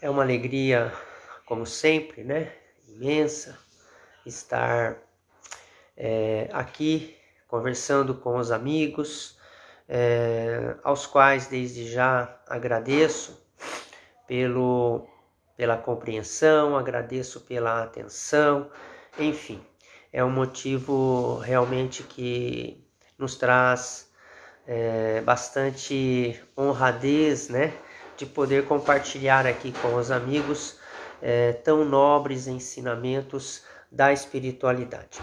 É uma alegria, como sempre, né? Imensa estar é, aqui conversando com os amigos, é, aos quais desde já agradeço pelo, pela compreensão, agradeço pela atenção, enfim, é um motivo realmente que nos traz é, bastante honradez, né? De poder compartilhar aqui com os amigos é, tão nobres ensinamentos da espiritualidade.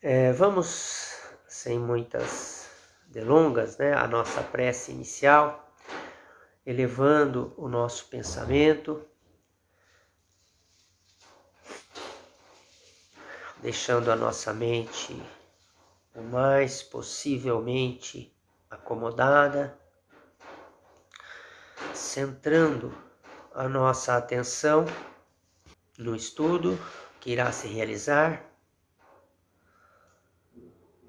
É, vamos, sem muitas delongas, né, a nossa prece inicial, elevando o nosso pensamento, deixando a nossa mente o mais possivelmente acomodada centrando a nossa atenção no estudo que irá se realizar,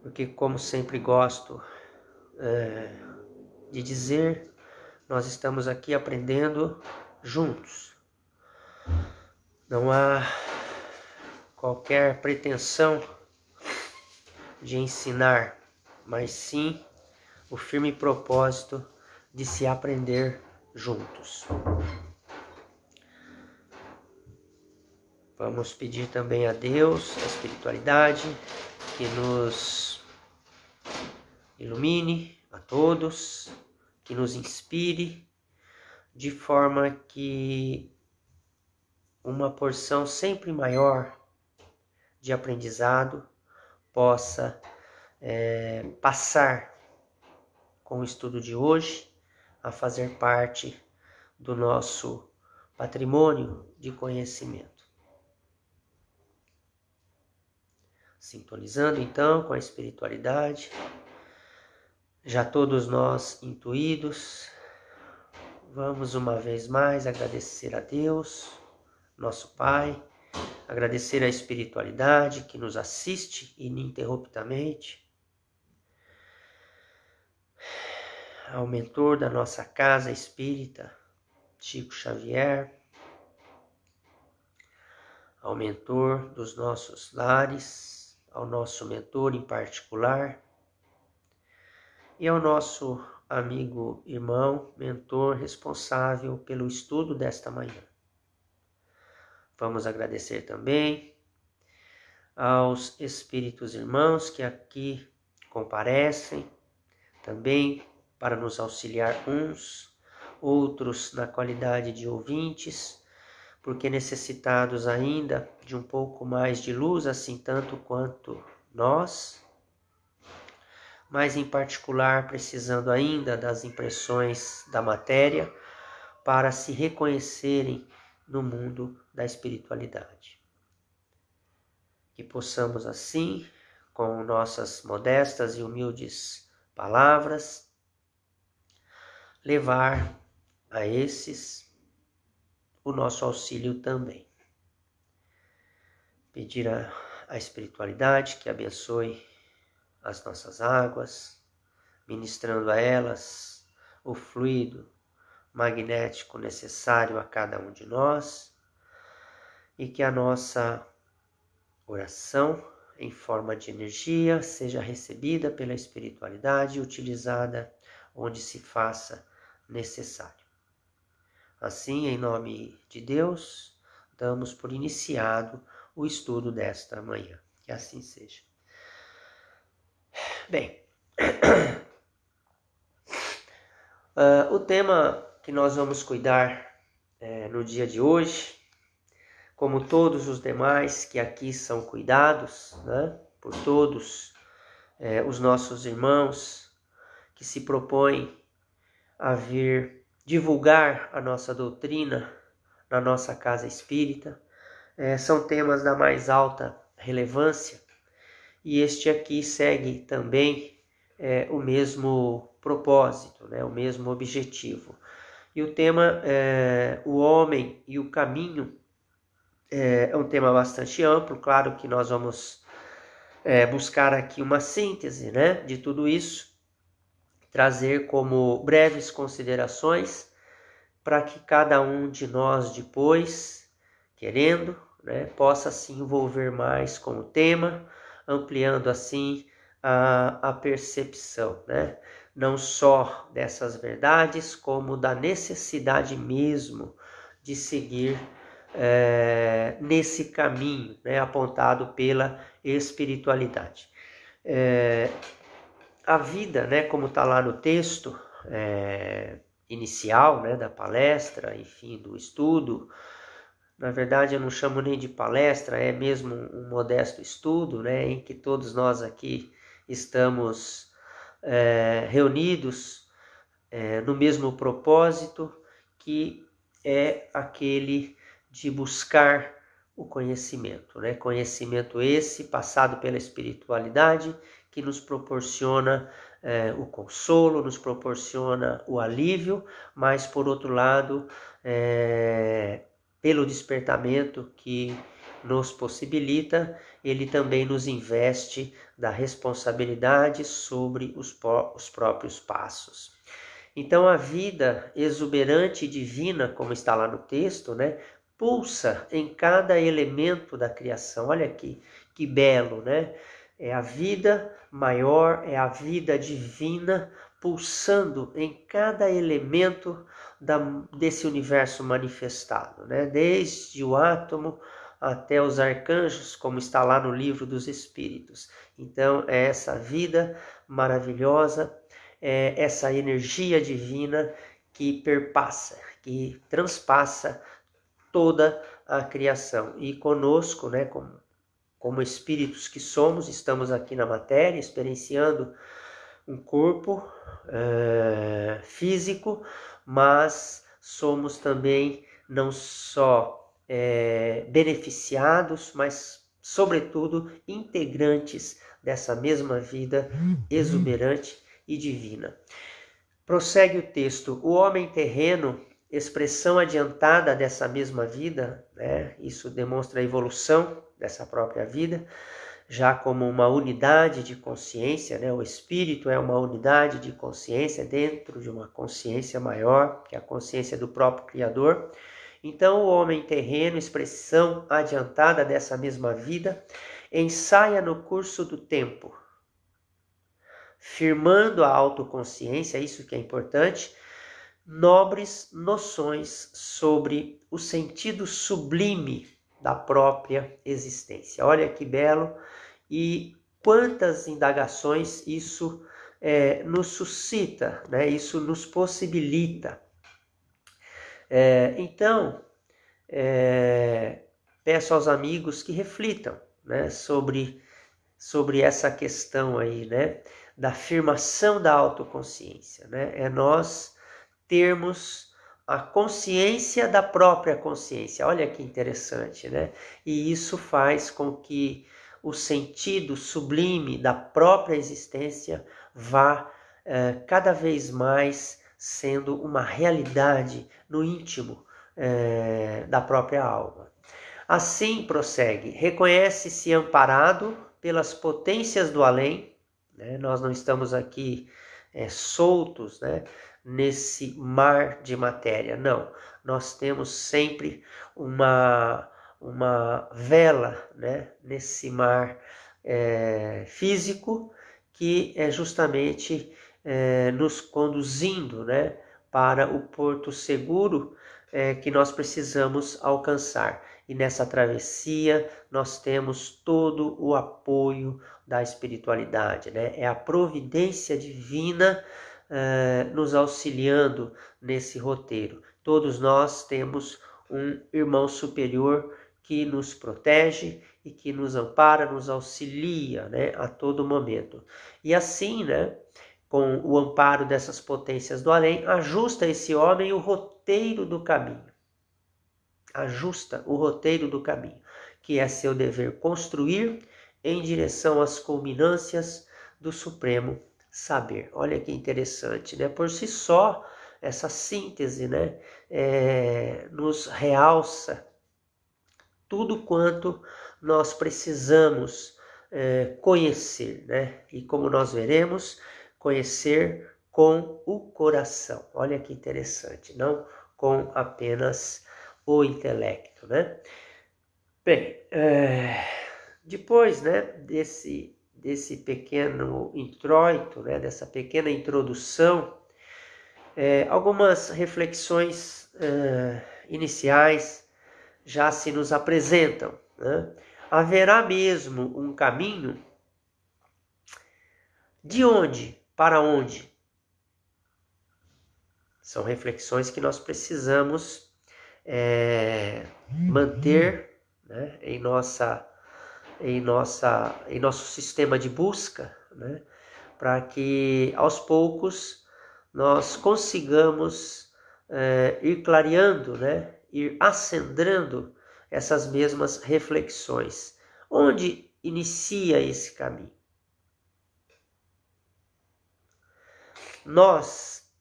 porque, como sempre gosto é, de dizer, nós estamos aqui aprendendo juntos. Não há qualquer pretensão de ensinar, mas sim o firme propósito de se aprender juntos. Vamos pedir também a Deus, a espiritualidade, que nos ilumine a todos, que nos inspire, de forma que uma porção sempre maior de aprendizado possa é, passar com o estudo de hoje a fazer parte do nosso patrimônio de conhecimento. Sintonizando então com a espiritualidade, já todos nós intuídos, vamos uma vez mais agradecer a Deus, nosso Pai, agradecer a espiritualidade que nos assiste ininterruptamente ao mentor da nossa casa espírita, Chico Xavier, ao mentor dos nossos lares, ao nosso mentor em particular, e ao nosso amigo, irmão, mentor responsável pelo estudo desta manhã. Vamos agradecer também aos espíritos irmãos que aqui comparecem, também para nos auxiliar uns, outros na qualidade de ouvintes, porque necessitados ainda de um pouco mais de luz, assim tanto quanto nós, mas em particular precisando ainda das impressões da matéria para se reconhecerem no mundo da espiritualidade. Que possamos assim, com nossas modestas e humildes palavras, levar a esses o nosso auxílio também. Pedir a, a espiritualidade que abençoe as nossas águas, ministrando a elas o fluido magnético necessário a cada um de nós e que a nossa oração em forma de energia seja recebida pela espiritualidade e utilizada onde se faça necessário. Assim, em nome de Deus, damos por iniciado o estudo desta manhã. Que assim seja. Bem, uh, o tema que nós vamos cuidar uh, no dia de hoje, como todos os demais que aqui são cuidados, né, por todos uh, os nossos irmãos que se propõem a vir divulgar a nossa doutrina na nossa casa espírita. É, são temas da mais alta relevância e este aqui segue também é, o mesmo propósito, né, o mesmo objetivo. E o tema é, O Homem e o Caminho é, é um tema bastante amplo, claro que nós vamos é, buscar aqui uma síntese né, de tudo isso trazer como breves considerações para que cada um de nós depois, querendo, né, possa se envolver mais com o tema, ampliando assim a, a percepção, né? não só dessas verdades, como da necessidade mesmo de seguir é, nesse caminho né, apontado pela espiritualidade. É, a vida, né, como está lá no texto é, inicial né, da palestra, enfim, do estudo, na verdade eu não chamo nem de palestra, é mesmo um modesto estudo, né, em que todos nós aqui estamos é, reunidos é, no mesmo propósito, que é aquele de buscar o conhecimento, né? Conhecimento esse passado pela espiritualidade que nos proporciona é, o consolo, nos proporciona o alívio, mas por outro lado, é, pelo despertamento que nos possibilita, ele também nos investe da responsabilidade sobre os, os próprios passos. Então a vida exuberante e divina, como está lá no texto, né, pulsa em cada elemento da criação. Olha aqui, que belo, né? É a vida maior, é a vida divina pulsando em cada elemento da, desse universo manifestado, né? Desde o átomo até os arcanjos, como está lá no livro dos Espíritos. Então, é essa vida maravilhosa, é essa energia divina que perpassa, que transpassa toda a criação. E conosco, né, como, como espíritos que somos, estamos aqui na matéria, experienciando um corpo é, físico, mas somos também não só é, beneficiados, mas, sobretudo, integrantes dessa mesma vida exuberante e divina. Prossegue o texto: o homem terreno, expressão adiantada dessa mesma vida, né? isso demonstra a evolução dessa própria vida, já como uma unidade de consciência, né? o espírito é uma unidade de consciência dentro de uma consciência maior, que é a consciência do próprio Criador. Então, o homem terreno, expressão adiantada dessa mesma vida, ensaia no curso do tempo, firmando a autoconsciência, isso que é importante, nobres noções sobre o sentido sublime da própria existência. Olha que belo e quantas indagações isso é, nos suscita, né? isso nos possibilita. É, então, é, peço aos amigos que reflitam né, sobre, sobre essa questão aí, né, da afirmação da autoconsciência. Né? É nós termos a consciência da própria consciência. Olha que interessante, né? E isso faz com que o sentido sublime da própria existência vá é, cada vez mais sendo uma realidade no íntimo é, da própria alma. Assim prossegue, reconhece-se amparado pelas potências do além, né? nós não estamos aqui é, soltos né? Nesse mar de matéria, não, nós temos sempre uma, uma vela né? nesse mar é, físico que é justamente é, nos conduzindo né, para o porto seguro é, que nós precisamos alcançar. E nessa travessia nós temos todo o apoio da espiritualidade, né? é a providência divina é, nos auxiliando nesse roteiro. Todos nós temos um irmão superior que nos protege e que nos ampara, nos auxilia né, a todo momento. E assim, né, com o amparo dessas potências do além, ajusta esse homem o roteiro do caminho. Ajusta o roteiro do caminho, que é seu dever construir em direção às culminâncias do supremo saber. Olha que interessante, né? Por si só, essa síntese, né, é, nos realça tudo quanto nós precisamos é, conhecer, né? E como nós veremos, conhecer com o coração. Olha que interessante, não com apenas o intelecto, né? Bem, é, depois, né, desse desse pequeno introito, né, dessa pequena introdução, é, algumas reflexões é, iniciais já se nos apresentam. Né? Haverá mesmo um caminho? De onde para onde? São reflexões que nós precisamos é, manter né, em nossa em, nossa, em nosso sistema de busca, né? para que aos poucos nós consigamos é, ir clareando, né? ir acendrando essas mesmas reflexões. Onde inicia esse caminho? Nós,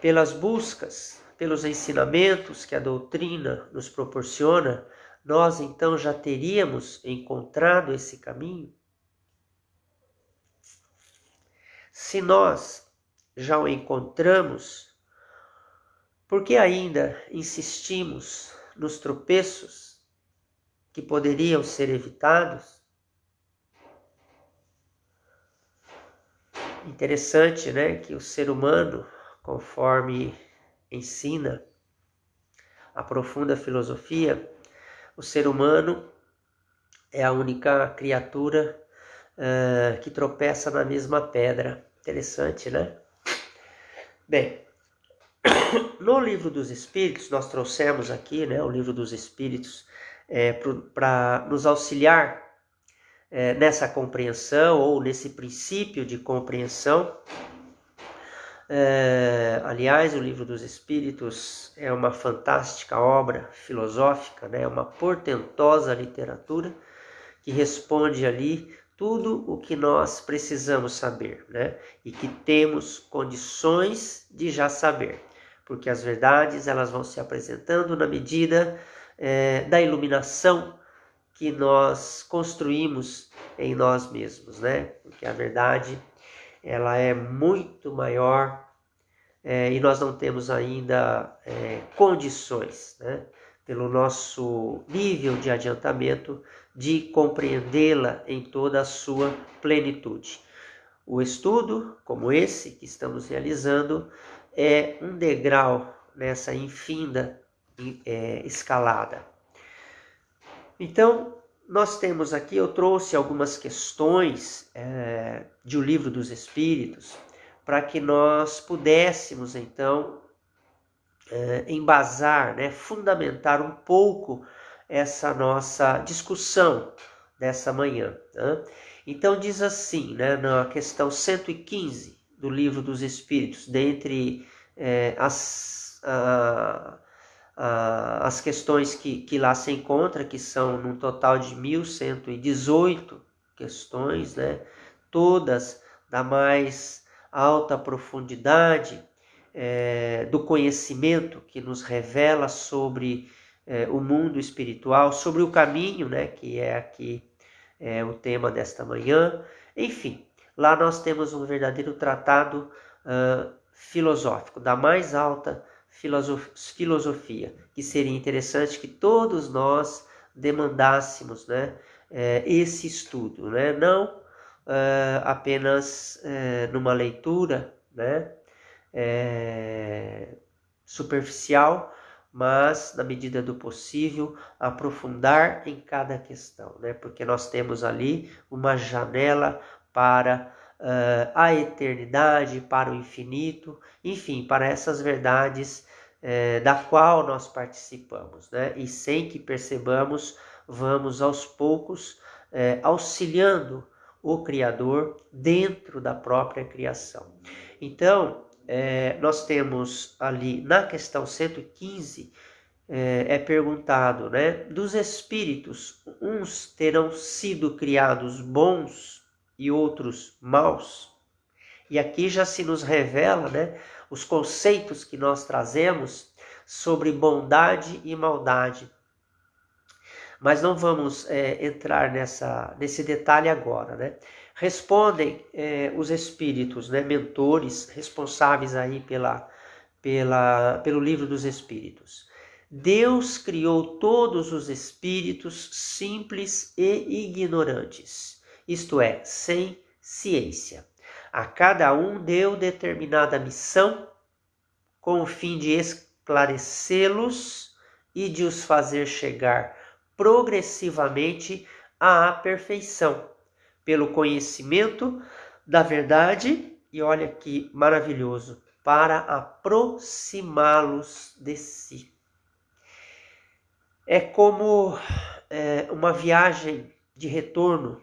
pelas buscas, pelos ensinamentos que a doutrina nos proporciona, nós então já teríamos encontrado esse caminho? Se nós já o encontramos, por que ainda insistimos nos tropeços que poderiam ser evitados? Interessante, né, que o ser humano, conforme ensina a profunda filosofia, o ser humano é a única criatura uh, que tropeça na mesma pedra. Interessante, né? Bem, no livro dos Espíritos, nós trouxemos aqui né, o livro dos Espíritos é, para nos auxiliar é, nessa compreensão ou nesse princípio de compreensão é, aliás, o Livro dos Espíritos é uma fantástica obra filosófica, né? uma portentosa literatura que responde ali tudo o que nós precisamos saber né? e que temos condições de já saber, porque as verdades elas vão se apresentando na medida é, da iluminação que nós construímos em nós mesmos, né? Porque a verdade ela é muito maior é, e nós não temos ainda é, condições, né, pelo nosso nível de adiantamento, de compreendê-la em toda a sua plenitude. O estudo, como esse que estamos realizando, é um degrau nessa infinda é, escalada. Então, nós temos aqui, eu trouxe algumas questões é, de O Livro dos Espíritos, para que nós pudéssemos, então, é, embasar, né, fundamentar um pouco essa nossa discussão dessa manhã. Né? Então, diz assim, né, na questão 115 do Livro dos Espíritos, dentre é, as. A, as questões que, que lá se encontra, que são num total de 1.118 questões, né? todas da mais alta profundidade é, do conhecimento que nos revela sobre é, o mundo espiritual, sobre o caminho, né? que é aqui é, o tema desta manhã. Enfim, lá nós temos um verdadeiro tratado uh, filosófico, da mais alta filosofia, que seria interessante que todos nós demandássemos né, é, esse estudo, né? não é, apenas é, numa leitura né, superficial, mas na medida do possível aprofundar em cada questão, né? porque nós temos ali uma janela para a eternidade, para o infinito, enfim, para essas verdades uh, da qual nós participamos, né? E sem que percebamos, vamos aos poucos uh, auxiliando o Criador dentro da própria criação. Então, nós temos ali na questão 115 é, perguntado, né? Dos espíritos, uns terão sido criados bons e outros maus. E aqui já se nos revela né, os conceitos que nós trazemos sobre bondade e maldade. Mas não vamos é, entrar nessa, nesse detalhe agora. Né? Respondem é, os espíritos, né, mentores, responsáveis aí pela, pela, pelo livro dos Espíritos. Deus criou todos os espíritos simples e ignorantes, isto é, sem ciência. A cada um deu determinada missão com o fim de esclarecê-los e de os fazer chegar progressivamente à perfeição, pelo conhecimento da verdade, e olha que maravilhoso, para aproximá-los de si. É como é, uma viagem de retorno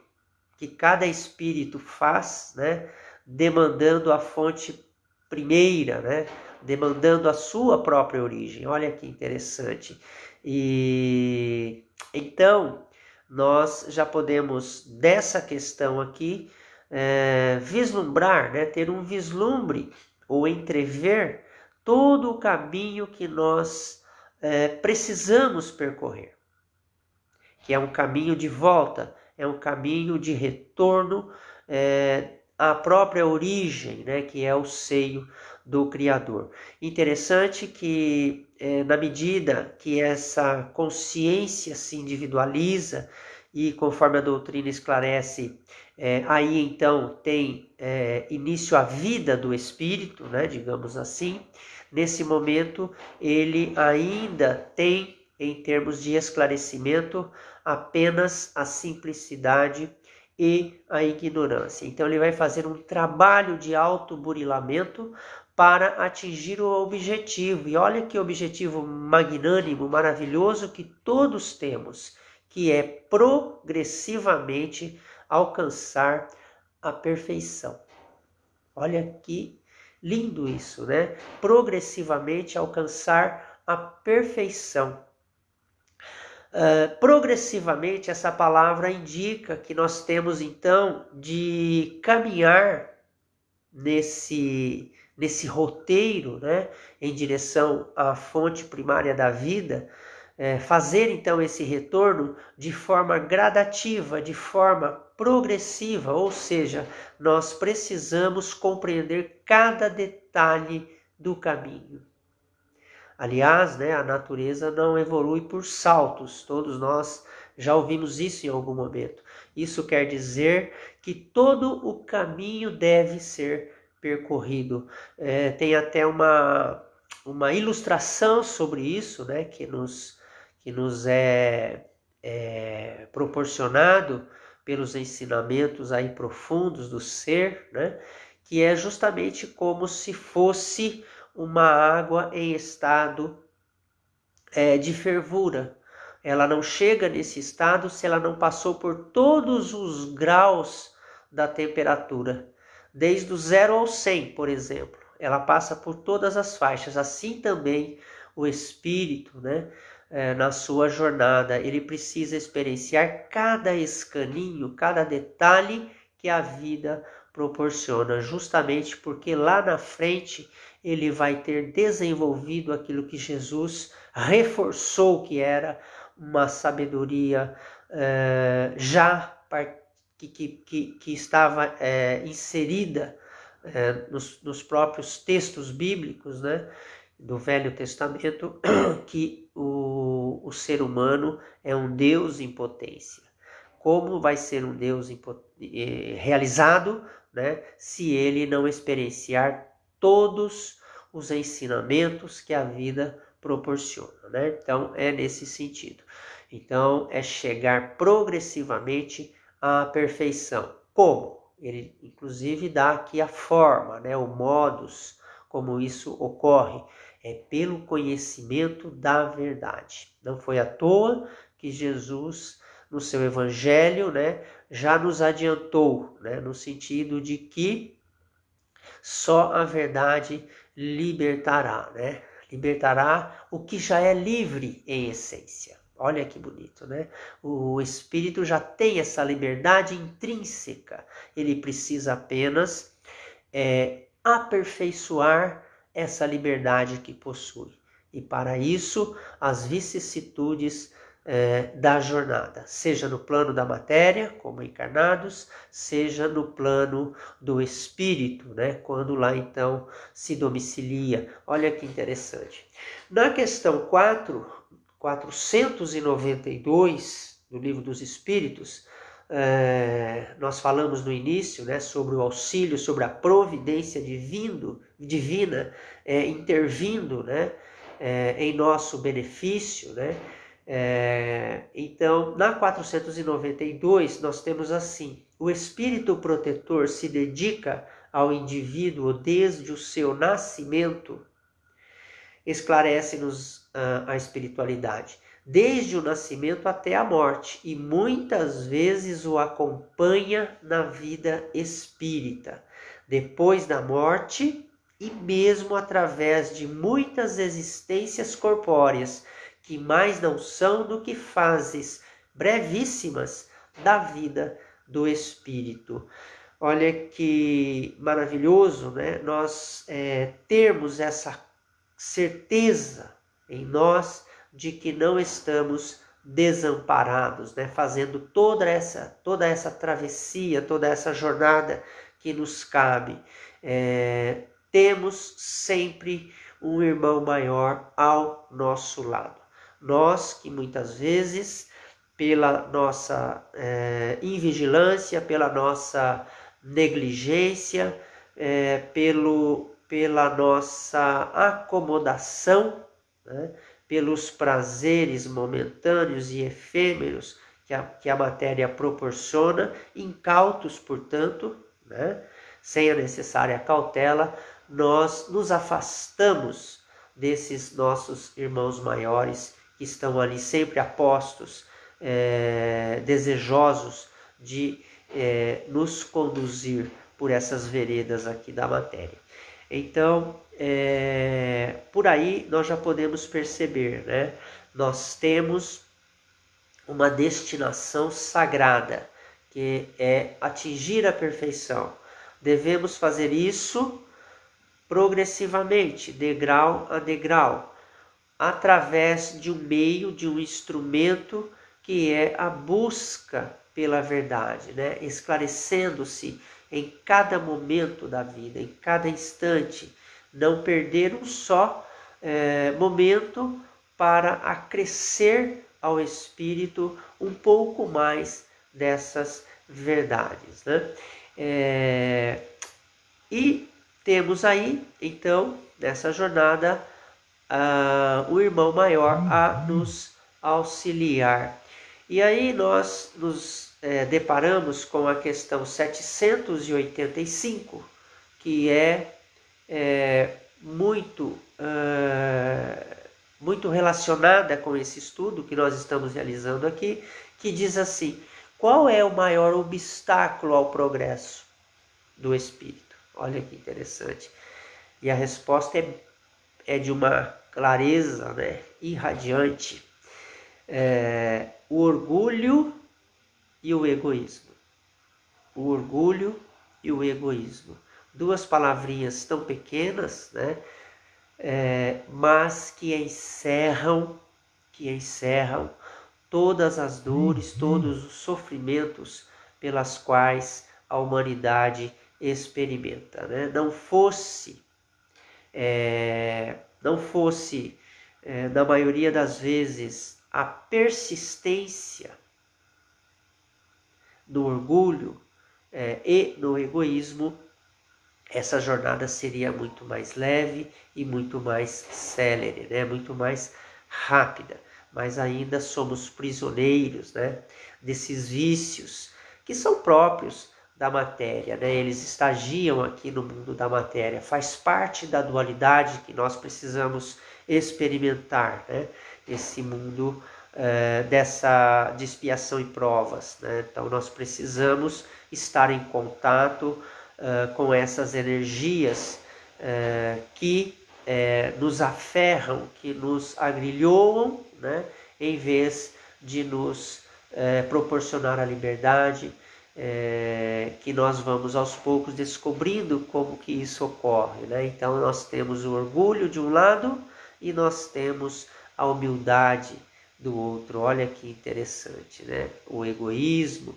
que cada espírito faz, né, demandando a fonte primeira, né, demandando a sua própria origem. Olha que interessante. E então nós já podemos dessa questão aqui é, vislumbrar, né, ter um vislumbre ou entrever todo o caminho que nós é, precisamos percorrer, que é um caminho de volta, é um caminho de retorno é, à própria origem, né, que é o seio do Criador. Interessante que, é, na medida que essa consciência se individualiza, e conforme a doutrina esclarece, é, aí então tem é, início a vida do espírito, né, digamos assim. Nesse momento, ele ainda tem, em termos de esclarecimento, apenas a simplicidade e a ignorância. Então, ele vai fazer um trabalho de autoburilamento para atingir o objetivo. E olha que objetivo magnânimo, maravilhoso que todos temos, que é progressivamente alcançar a perfeição. Olha que lindo isso, né? Progressivamente alcançar a perfeição. Uh, progressivamente, essa palavra indica que nós temos então de caminhar nesse, nesse roteiro, né, em direção à fonte primária da vida, é, fazer então esse retorno de forma gradativa, de forma progressiva, ou seja, nós precisamos compreender cada detalhe do caminho. Aliás, né, a natureza não evolui por saltos, todos nós já ouvimos isso em algum momento. Isso quer dizer que todo o caminho deve ser percorrido. É, tem até uma, uma ilustração sobre isso, né, que nos que nos é, é proporcionado pelos ensinamentos aí profundos do ser, né? que é justamente como se fosse uma água em estado é, de fervura. Ela não chega nesse estado se ela não passou por todos os graus da temperatura, desde o zero ao 100, por exemplo. Ela passa por todas as faixas. Assim também o espírito, né? é, na sua jornada. Ele precisa experienciar cada escaninho, cada detalhe que a vida proporciona, justamente porque lá na frente ele vai ter desenvolvido aquilo que Jesus reforçou que era uma sabedoria é, já que, que, que, estava é, inserida é, nos, nos próprios textos bíblicos, né? do Velho Testamento que o, o ser humano é um Deus em potência. Como vai ser um Deus eh, realizado né, se ele não experienciar todos os ensinamentos que a vida proporciona? Né? Então, é nesse sentido. Então, é chegar progressivamente à perfeição. Como? Ele, inclusive, dá aqui a forma, né, o modus como isso ocorre é pelo conhecimento da verdade. Não foi à toa que Jesus, no seu evangelho, né, já nos adiantou, né, no sentido de que só a verdade libertará, né? Libertará o que já é livre em essência. Olha que bonito, né? O espírito já tem essa liberdade intrínseca. Ele precisa apenas é, aperfeiçoar essa liberdade que possui. E para isso, as vicissitudes é, da jornada, seja no plano da matéria, como encarnados, seja no plano do espírito, né? quando lá então se domicilia. Olha que interessante. Na questão 4, 492 do Livro dos Espíritos, é, nós falamos no início né, sobre o auxílio, sobre a providência divino, divina é, intervindo né, é, em nosso benefício, né? É, então, na 492, nós temos assim: o espírito protetor se dedica ao indivíduo desde o seu nascimento, esclarece-nos uh, a espiritualidade, desde o nascimento até a morte, e muitas vezes o acompanha na vida espírita. Depois da morte, e mesmo através de muitas existências corpóreas que mais não são do que fases brevíssimas da vida do Espírito. Olha que maravilhoso, né? Nós é, termos essa certeza em nós de que não estamos desamparados, né? Fazendo toda essa toda essa travessia, toda essa jornada que nos cabe. É, temos sempre um irmão maior ao nosso lado. Nós que muitas vezes, pela nossa é, invigilância, pela nossa negligência, é, pelo, pela nossa acomodação, né, pelos prazeres momentâneos e efêmeros que a, que a matéria proporciona, incautos, portanto, né, sem a necessária cautela, nós nos afastamos desses nossos irmãos maiores que estão ali sempre apostos, é, desejosos de é, nos conduzir por essas veredas aqui da matéria. Então, é, por aí nós já podemos perceber, né? Nós temos uma destinação sagrada, que é atingir a perfeição. Devemos fazer isso progressivamente, degrau a degrau, através de um meio, de um instrumento que é a busca pela verdade, né? esclarecendo-se em cada momento da vida, em cada instante, não perder um só é, momento para acrescer ao espírito um pouco mais dessas verdades. Né? É, e temos aí, então, nessa jornada, uh, o irmão maior a nos auxiliar. E aí nós nos é, deparamos com a questão 785, que é, é muito, uh, muito relacionada com esse estudo que nós estamos realizando aqui, que diz assim: qual é o maior obstáculo ao progresso do espírito? Olha que interessante. E a resposta é é de uma clareza né, irradiante. É, o orgulho e o egoísmo. O orgulho e o egoísmo. Duas palavrinhas tão pequenas, né? É, mas que encerram, que encerram todas as dores, uhum. todos os sofrimentos pelas quais a humanidade experimenta. Né? Não fosse é, não fosse, é, na maioria das vezes, a persistência no orgulho é, e no egoísmo, essa jornada seria muito mais leve e muito mais célere, né? muito mais rápida. Mas ainda somos prisioneiros né? desses vícios que são próprios da matéria, né? eles estagiam aqui no mundo da matéria, faz parte da dualidade que nós precisamos experimentar, né? esse mundo é, dessa de expiação e provas. Né? Então nós precisamos estar em contato é, com essas energias é, que nos aferram, que nos agrilhoam, né? em vez de nos proporcionar a liberdade, é, que nós vamos aos poucos descobrindo como que isso ocorre. Né? Então nós temos o orgulho de um lado e nós temos a humildade do outro. Olha que interessante, né? O egoísmo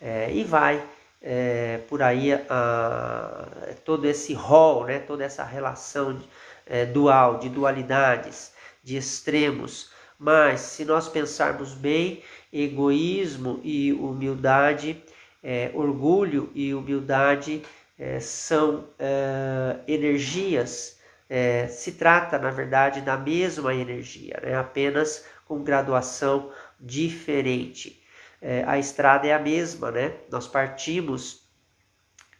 é, e vai é, por aí a, todo esse rol, né? Toda essa relação é, dual, de dualidades, de extremos. Mas se nós pensarmos bem, egoísmo e humildade, é, orgulho e humildade é, são é, energias é, se trata, na verdade, da mesma energia, né? apenas com graduação diferente. É, a estrada é a mesma, né? Nós partimos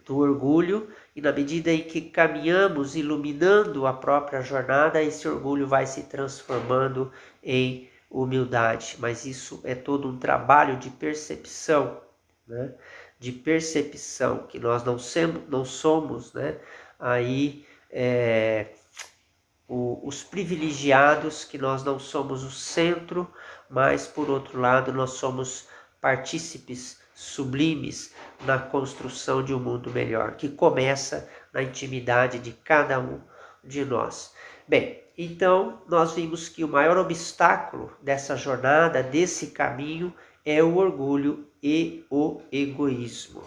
do orgulho e na medida em que caminhamos iluminando a própria jornada, esse orgulho vai se transformando em humildade. Mas isso é todo um trabalho de percepção, né? De percepção que nós não, não somos, né? Aí é, o, os privilegiados, que nós não somos o centro, mas por outro lado nós somos partícipes sublimes na construção de um mundo melhor, que começa na intimidade de cada um de nós. Bem, então nós vimos que o maior obstáculo dessa jornada, desse caminho, é o orgulho e o egoísmo.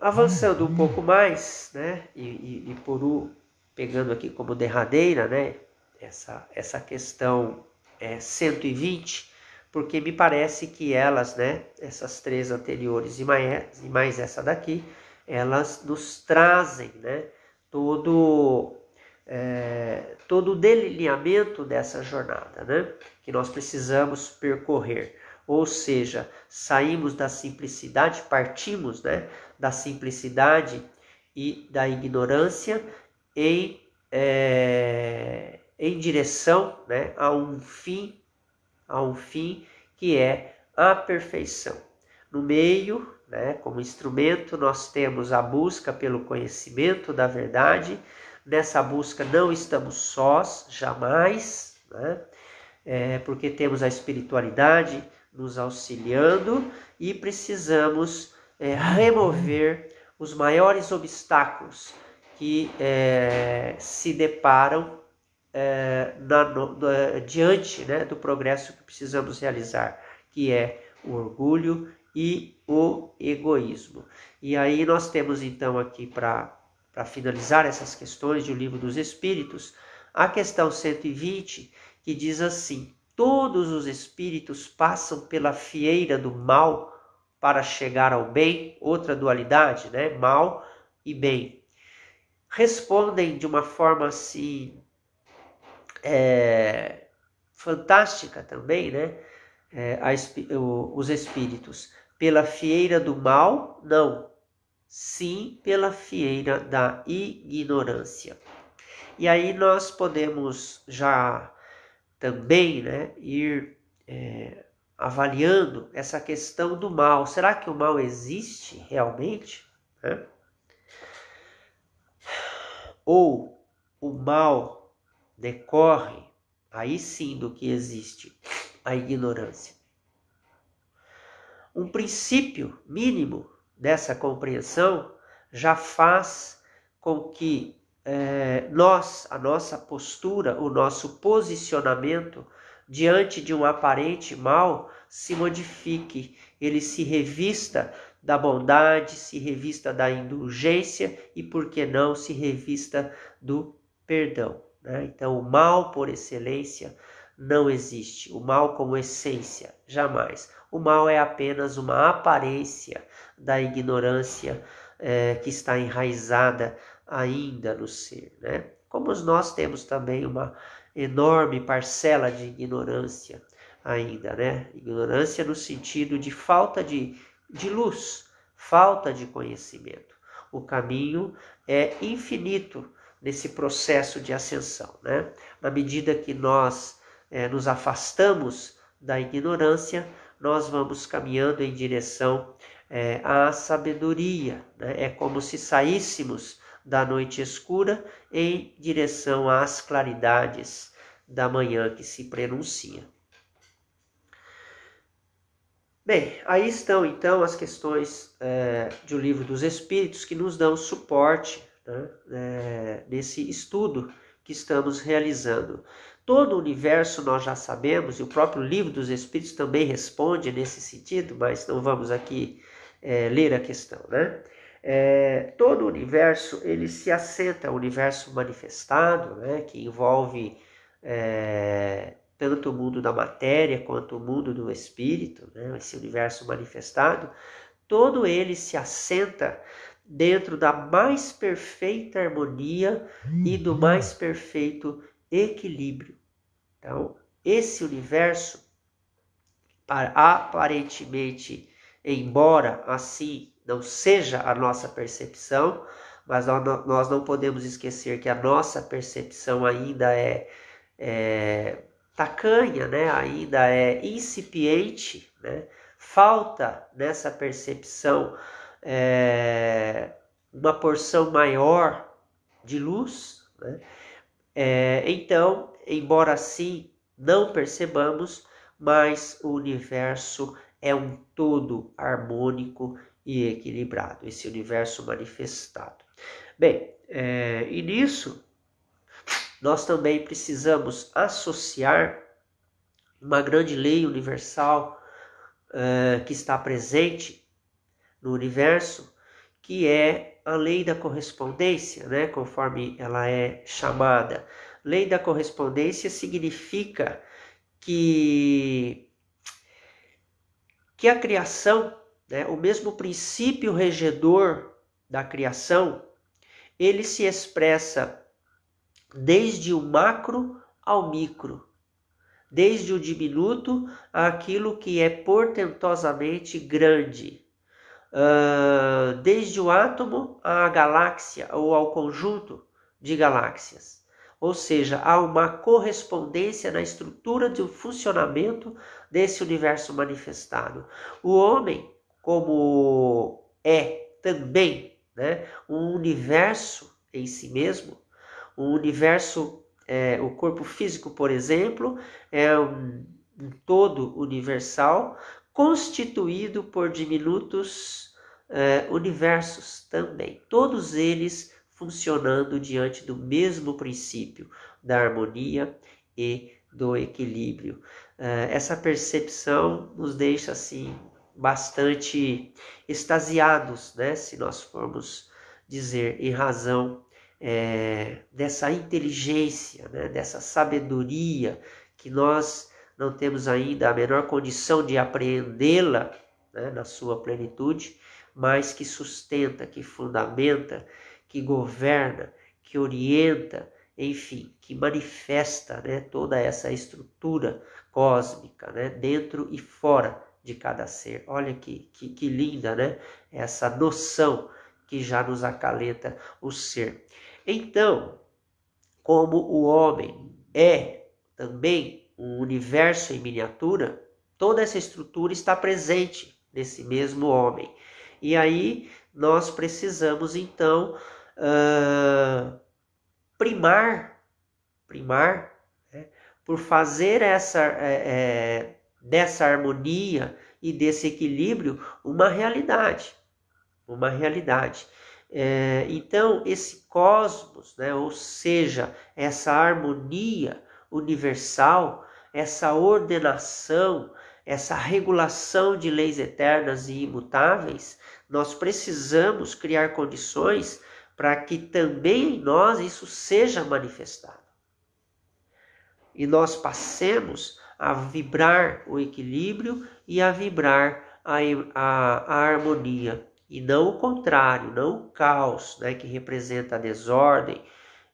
Avançando um pouco mais, né, e, e, e por, pegando aqui como derradeira, né, essa, essa questão é, 120, porque me parece que elas, né, essas três anteriores e mais, e mais essa daqui, elas nos trazem, né, todo é, todo o delineamento dessa jornada, né, que nós precisamos percorrer. Ou seja, saímos da simplicidade, partimos, né, da simplicidade e da ignorância em, é, em direção né, a um fim, a um fim que é a perfeição. No meio, né, como instrumento, nós temos a busca pelo conhecimento da verdade. Nessa busca não estamos sós, jamais, né, é, porque temos a espiritualidade nos auxiliando e precisamos é, remover os maiores obstáculos que é, se deparam é, na, no, diante né, do progresso que precisamos realizar, que é o orgulho e o egoísmo. E aí nós temos então aqui para finalizar essas questões do livro dos Espíritos, a questão 120, que diz assim: Todos os espíritos passam pela fieira do mal para chegar ao bem, outra dualidade, né? Mal e bem respondem de uma forma assim é, fantástica também, né? É, a, o, os espíritos pela fieira do mal, não, sim pela fieira da ignorância. E aí nós podemos já também, né, ir é, avaliando essa questão do mal. Será que o mal existe realmente? Né? ou o mal decorre, aí sim do que existe a ignorância. Um princípio mínimo dessa compreensão já faz com que é, nós, a nossa postura, o nosso posicionamento diante de um aparente mal se modifique, ele se revista da bondade, se revista da indulgência e, por que não, se revista do perdão. Né? Então, o mal por excelência não existe, o mal como essência, jamais. O mal é apenas uma aparência da ignorância é, que está enraizada ainda no ser. Né? Como nós temos também uma enorme parcela de ignorância ainda, né? Ignorância no sentido de falta de de luz, falta de conhecimento. O caminho é infinito nesse processo de ascensão. Né? Na medida que nós é, nos afastamos da ignorância, nós vamos caminhando em direção é, à sabedoria. Né? É como se saíssemos da noite escura em direção às claridades da manhã que se prenuncia. Bem, aí estão então as questões é, do livro dos Espíritos que nos dão suporte né, é, nesse estudo que estamos realizando. todo o universo nós já sabemos, e o próprio livro dos Espíritos também responde nesse sentido, mas não vamos aqui é, ler a questão, né? É, todo o universo ele se assenta, o universo manifestado, né, que envolve é, tanto o mundo da matéria quanto o mundo do espírito, né, esse universo manifestado, todo ele se assenta dentro da mais perfeita harmonia e do mais perfeito equilíbrio. Então, esse universo, aparentemente, embora assim não seja a nossa percepção, mas nós não podemos esquecer que a nossa percepção ainda é, é tacanha, né? ainda é incipiente, né? falta nessa percepção é, uma porção maior de luz. Né? É, então, embora assim não percebamos, mas o universo é um todo harmônico e equilibrado, esse universo manifestado. Bem, é, e nisso nós também precisamos associar uma grande lei universal é, que está presente no universo, que é a lei da correspondência, né? conforme ela é chamada. Lei da correspondência significa que, que a criação né, o mesmo princípio regedor da criação, ele se expressa desde o macro ao micro, desde o diminuto àquilo que é portentosamente grande, uh, desde o átomo à galáxia ou ao conjunto de galáxias. Ou seja, há uma correspondência na estrutura do funcionamento desse universo manifestado. O homem como é também né, um universo em si mesmo, um universo, é, o corpo físico, por exemplo, é um, um todo universal constituído por diminutos é, universos também, todos eles funcionando diante do mesmo princípio da harmonia e do equilíbrio. É, essa percepção nos deixa assim bastante extasiados, né, se nós formos dizer, em razão é, dessa inteligência, né, dessa sabedoria que nós não temos ainda a menor condição de apreendê-la né, na sua plenitude, mas que sustenta, que fundamenta, que governa, que orienta, enfim, que manifesta né, toda essa estrutura cósmica, né, dentro e fora de cada ser. Olha que, que, que linda, né? Essa noção que já nos acalenta o ser. Então, como o homem é também um universo em miniatura, toda essa estrutura está presente nesse mesmo homem. E aí nós precisamos então uh, primar, primar, né, por fazer essa é, é, dessa harmonia e desse equilíbrio uma realidade, uma realidade. É, então, esse cosmos, né, ou seja, essa harmonia universal, essa ordenação, essa regulação de leis eternas e imutáveis, nós precisamos criar condições para que também em nós isso seja manifestado. E nós passemos a vibrar o equilíbrio e a vibrar a, a, a harmonia. E não o contrário, não o caos, né, que representa a desordem,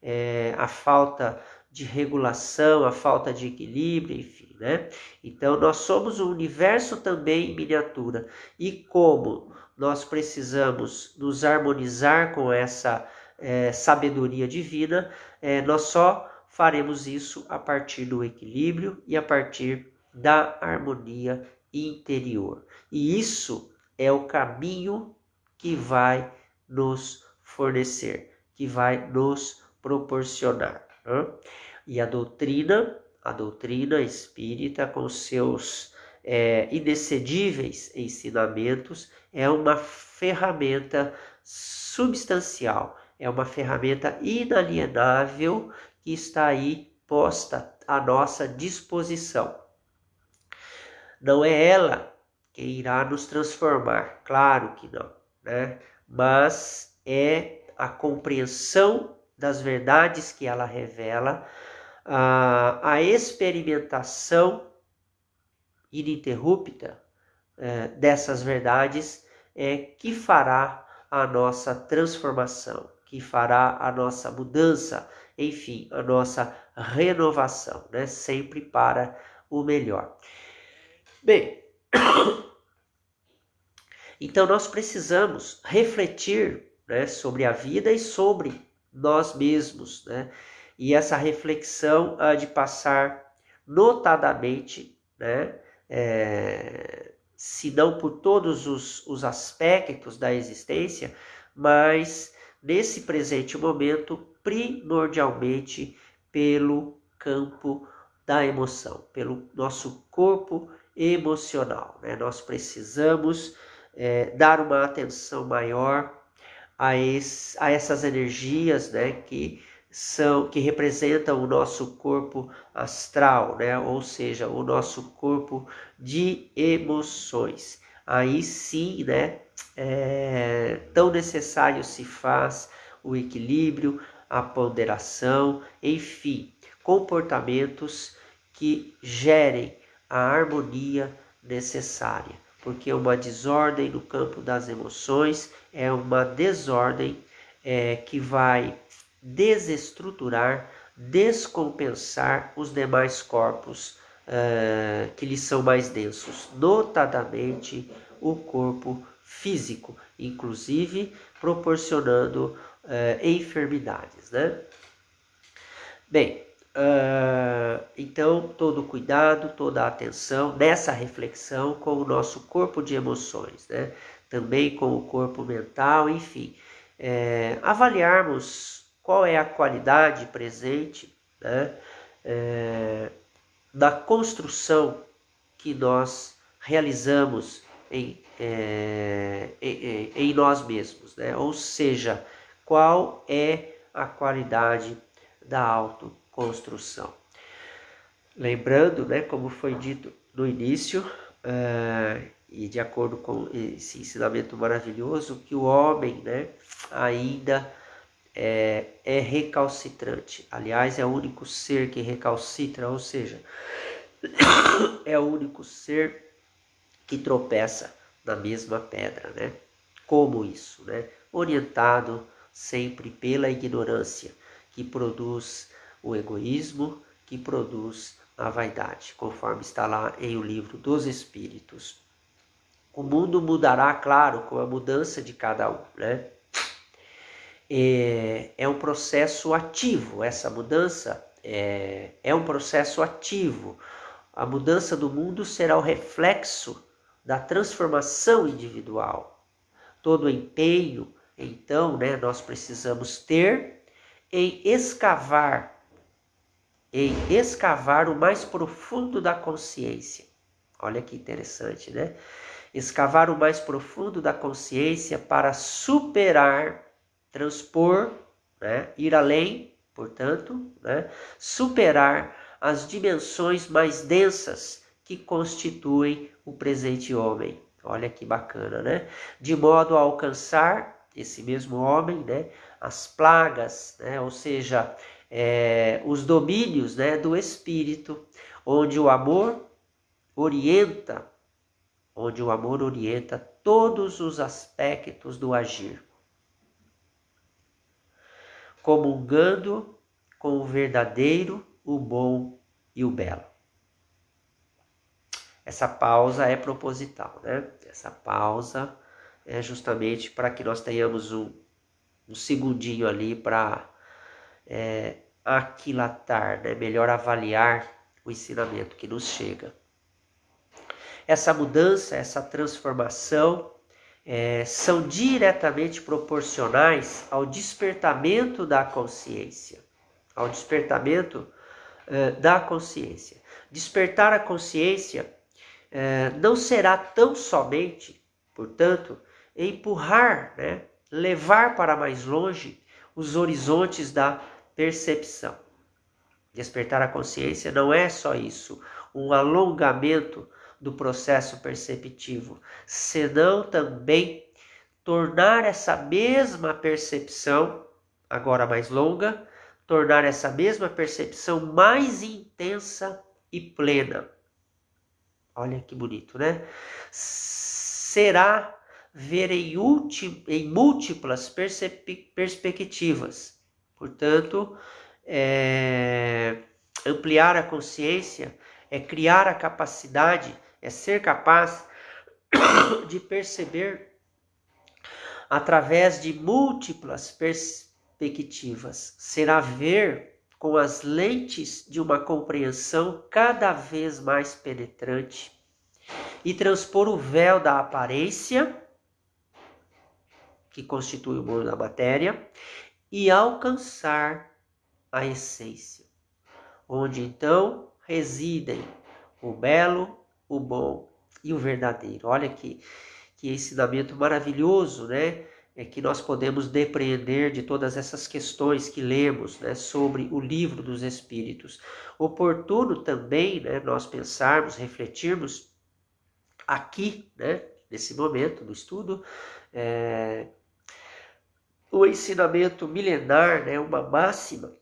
é, a falta de regulação, a falta de equilíbrio, enfim, né? Então nós somos um universo também em miniatura. E como nós precisamos nos harmonizar com essa é, sabedoria divina, é, nós só faremos isso a partir do equilíbrio e a partir da harmonia interior. E isso é o caminho que vai nos fornecer, que vai nos proporcionar. Né? E a doutrina, a doutrina espírita, com seus é, inexcedíveis ensinamentos, é uma ferramenta substancial, é uma ferramenta inalienável que está aí posta à nossa disposição. Não é ela que irá nos transformar, claro que não, né? Mas é a compreensão das verdades que ela revela, a, a experimentação ininterrupta é, dessas verdades é que fará a nossa transformação, que fará a nossa mudança, enfim, a nossa renovação, né? Sempre para o melhor. Bem, então nós precisamos refletir né, sobre a vida e sobre nós mesmos, né? E essa reflexão há de passar notadamente, né? É, se não por todos os, os aspectos da existência, mas nesse presente momento, primordialmente pelo campo da emoção, pelo nosso corpo emocional. Né? Nós precisamos é, dar uma atenção maior a, esse, a essas energias né, que são que representam o nosso corpo astral, né? ou seja, o nosso corpo de emoções. Aí sim, né, é, tão necessário se faz o equilíbrio, a ponderação, enfim, comportamentos que gerem a harmonia necessária, porque uma desordem no campo das emoções é uma desordem é, que vai desestruturar, descompensar os demais corpos uh, que lhes são mais densos, notadamente o corpo físico, inclusive proporcionando uh, enfermidades, né? Bem, uh, então todo cuidado, toda atenção nessa reflexão com o nosso corpo de emoções, né? Também com o corpo mental, enfim, é, avaliarmos qual é a qualidade presente né, é, da construção que nós realizamos em, é, em, em, nós mesmos, né? ou seja, qual é a qualidade da autoconstrução. Lembrando, né, como foi dito no início, é, e de acordo com esse ensinamento maravilhoso, que o homem né, ainda é, é recalcitrante. Aliás, é o único ser que recalcitra, ou seja, é o único ser que tropeça na mesma pedra, né? Como isso, né? Orientado sempre pela ignorância, que produz o egoísmo, que produz a vaidade, conforme está lá em o livro dos Espíritos. O mundo mudará, claro, com a mudança de cada um, né? é, é um processo ativo, essa mudança é, é um processo ativo. A mudança do mundo será o reflexo da transformação individual. Todo empenho, então, né, nós precisamos ter em escavar, em escavar o mais profundo da consciência. Olha que interessante, né? Escavar o mais profundo da consciência para superar transpor, né, ir além, portanto, né, superar as dimensões mais densas que constituem o presente homem. Olha que bacana, né? De modo a alcançar esse mesmo homem, né, as plagas, né, ou seja, é, os domínios, né, do espírito, onde o amor orienta, onde o amor orienta todos os aspectos do agir comungando com o verdadeiro, o bom e o belo. Essa pausa é proposital, né? Essa pausa é justamente para que nós tenhamos um, um segundinho ali para é, aquilatar, né? melhor avaliar o ensinamento que nos chega. Essa mudança, essa transformação é, são diretamente proporcionais ao despertamento da consciência. Ao despertamento é, da consciência. Despertar a consciência é, não será tão somente, portanto, empurrar, né, levar para mais longe os horizontes da percepção. Despertar a consciência não é só isso, um alongamento do processo perceptivo, senão também tornar essa mesma percepção, agora mais longa, tornar essa mesma percepção mais intensa e plena. Olha que bonito, né? Será ver em, em múltiplas perspectivas. Portanto, é, ampliar a consciência é criar a capacidade, é ser capaz de perceber através de múltiplas perspectivas. Será ver com as lentes de uma compreensão cada vez mais penetrante e transpor o véu da aparência, que constitui o mundo da matéria, e alcançar a essência, onde então residem o belo, o bom e o verdadeiro. Olha que, que ensinamento maravilhoso, né? É que nós podemos depreender de todas essas questões que lemos né, sobre o livro dos Espíritos. Oportuno também né, nós pensarmos, refletirmos aqui, né, nesse momento do estudo, é, o ensinamento milenar, né, uma máxima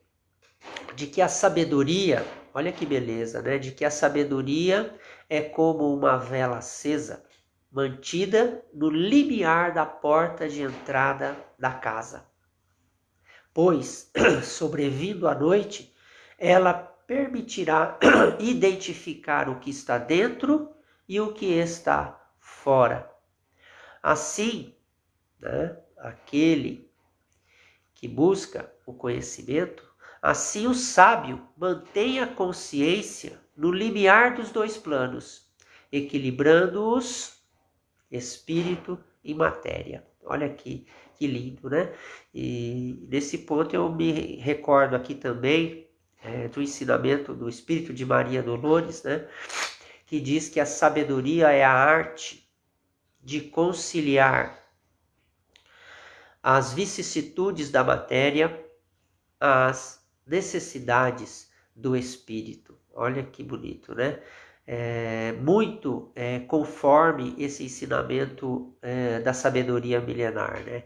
de que a sabedoria, olha que beleza, né, de que a sabedoria é como uma vela acesa, mantida no limiar da porta de entrada da casa. Pois, sobrevindo a noite, ela permitirá identificar o que está dentro e o que está fora. Assim, né, aquele que busca o conhecimento, assim o sábio mantém a consciência no limiar dos dois planos, equilibrando-os espírito e matéria. Olha aqui que lindo, né? E nesse ponto eu me recordo aqui também é, do ensinamento do Espírito de Maria Dolores, né? Que diz que a sabedoria é a arte de conciliar as vicissitudes da matéria, as necessidades do espírito. Olha que bonito, né? É, muito é, conforme esse ensinamento é, da sabedoria milenar, né?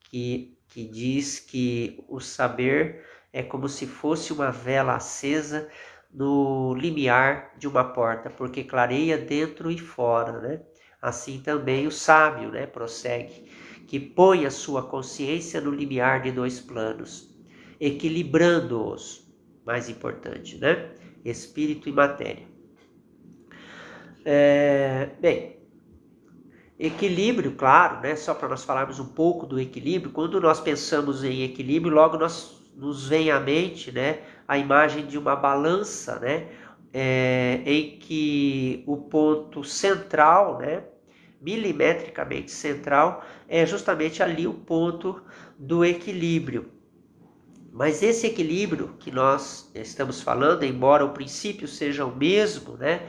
Que, que diz que o saber é como se fosse uma vela acesa no limiar de uma porta, porque clareia dentro e fora, né? Assim também o sábio, né? Prossegue que põe a sua consciência no limiar de dois planos, equilibrando-os, mais importante, né? Espírito e matéria. É, bem, equilíbrio, claro, né? Só para nós falarmos um pouco do equilíbrio, quando nós pensamos em equilíbrio, logo nós, nos vem à mente, né? A imagem de uma balança, né? É, em que o ponto central, né? Milimetricamente central, é justamente ali o ponto do equilíbrio. Mas esse equilíbrio que nós estamos falando, embora o princípio seja o mesmo, né?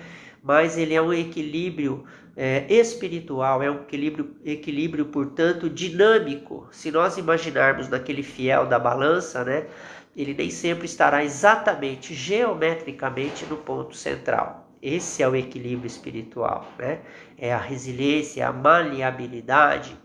mas ele é um equilíbrio é, espiritual, é um equilíbrio, equilíbrio, portanto, dinâmico. Se nós imaginarmos naquele fiel da balança, né? ele nem sempre estará exatamente geometricamente no ponto central. Esse é o equilíbrio espiritual, né? É a resiliência, a maleabilidade,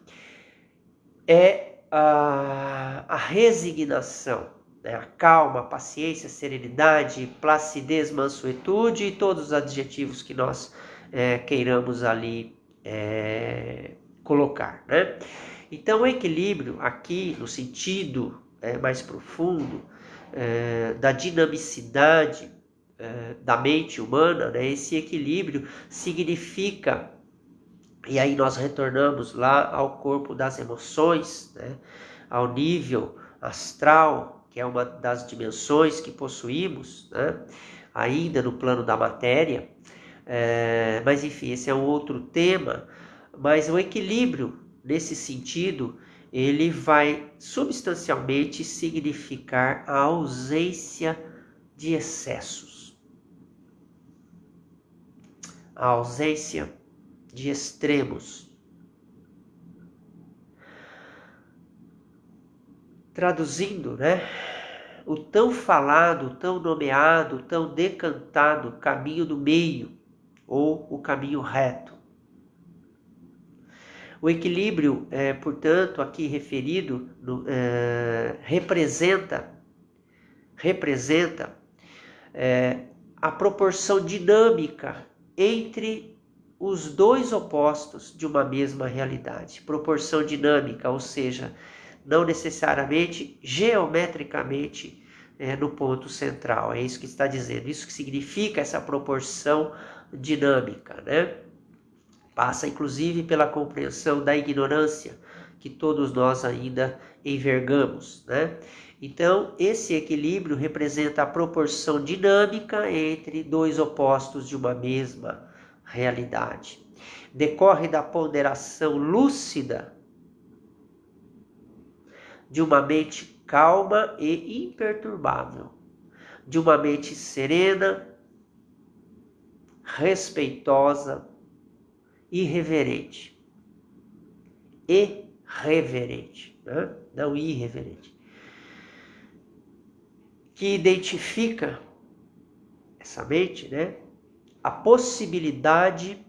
é a, a resignação, né? a calma, a paciência, a serenidade, placidez, mansuetude e todos os adjetivos que nós é, queiramos ali é, colocar, né? Então, o equilíbrio aqui, no sentido é, mais profundo, é, da dinamicidade é, da mente humana, né, esse equilíbrio significa, e aí nós retornamos lá ao corpo das emoções, né, ao nível astral, que é uma das dimensões que possuímos, né, ainda no plano da matéria, é, mas enfim, esse é um outro tema, mas o equilíbrio nesse sentido ele vai substancialmente significar a ausência de excessos. A ausência de extremos. Traduzindo, né? o tão falado, tão nomeado, tão decantado caminho do meio ou o caminho reto. O equilíbrio, é, portanto, aqui referido, no, é, representa, representa é, a proporção dinâmica entre os dois opostos de uma mesma realidade. Proporção dinâmica, ou seja, não necessariamente geometricamente é, no ponto central. É isso que está dizendo. Isso que significa essa proporção dinâmica, né? Passa inclusive pela compreensão da ignorância que todos nós ainda envergamos, né? Então, esse equilíbrio representa a proporção dinâmica entre dois opostos de uma mesma realidade. Decorre da ponderação lúcida de uma mente calma e imperturbável, de uma mente serena, respeitosa, irreverente. E reverente, né? não irreverente. Que identifica essa mente, né? A possibilidade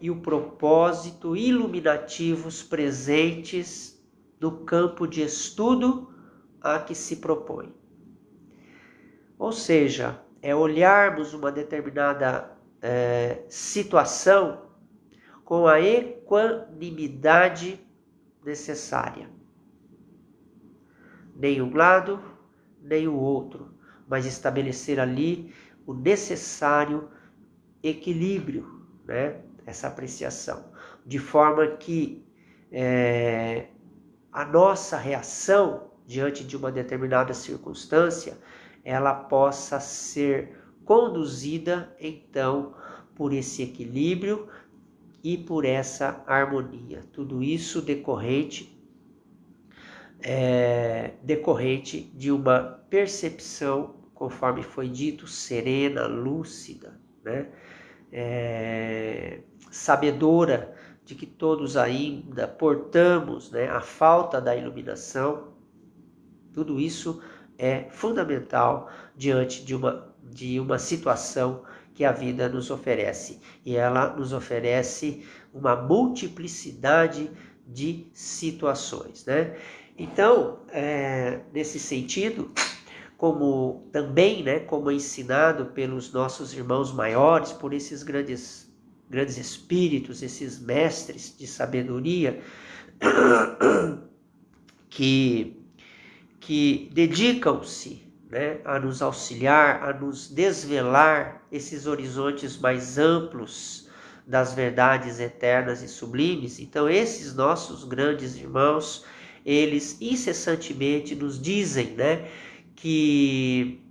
e o propósito iluminativos presentes no campo de estudo a que se propõe. Ou seja, é olharmos uma determinada é, situação com a equanimidade necessária. Nem um lado, nem o outro, mas estabelecer ali o necessário equilíbrio, né? essa apreciação, de forma que é, a nossa reação diante de uma determinada circunstância, ela possa ser conduzida então por esse equilíbrio e por essa harmonia. Tudo isso decorrente é, decorrente de uma percepção, conforme foi dito, serena, lúcida, né? É, sabedora de que todos ainda portamos né, a falta da iluminação tudo isso é fundamental diante de uma, de uma situação que a vida nos oferece. E ela nos oferece uma multiplicidade de situações. Né? Então, é, nesse sentido, como também, né, como ensinado pelos nossos irmãos maiores, por esses grandes, grandes espíritos, esses mestres de sabedoria, que que dedicam-se né, a nos auxiliar, a nos desvelar esses horizontes mais amplos das verdades eternas e sublimes. Então, esses nossos grandes irmãos, eles incessantemente nos dizem né, que,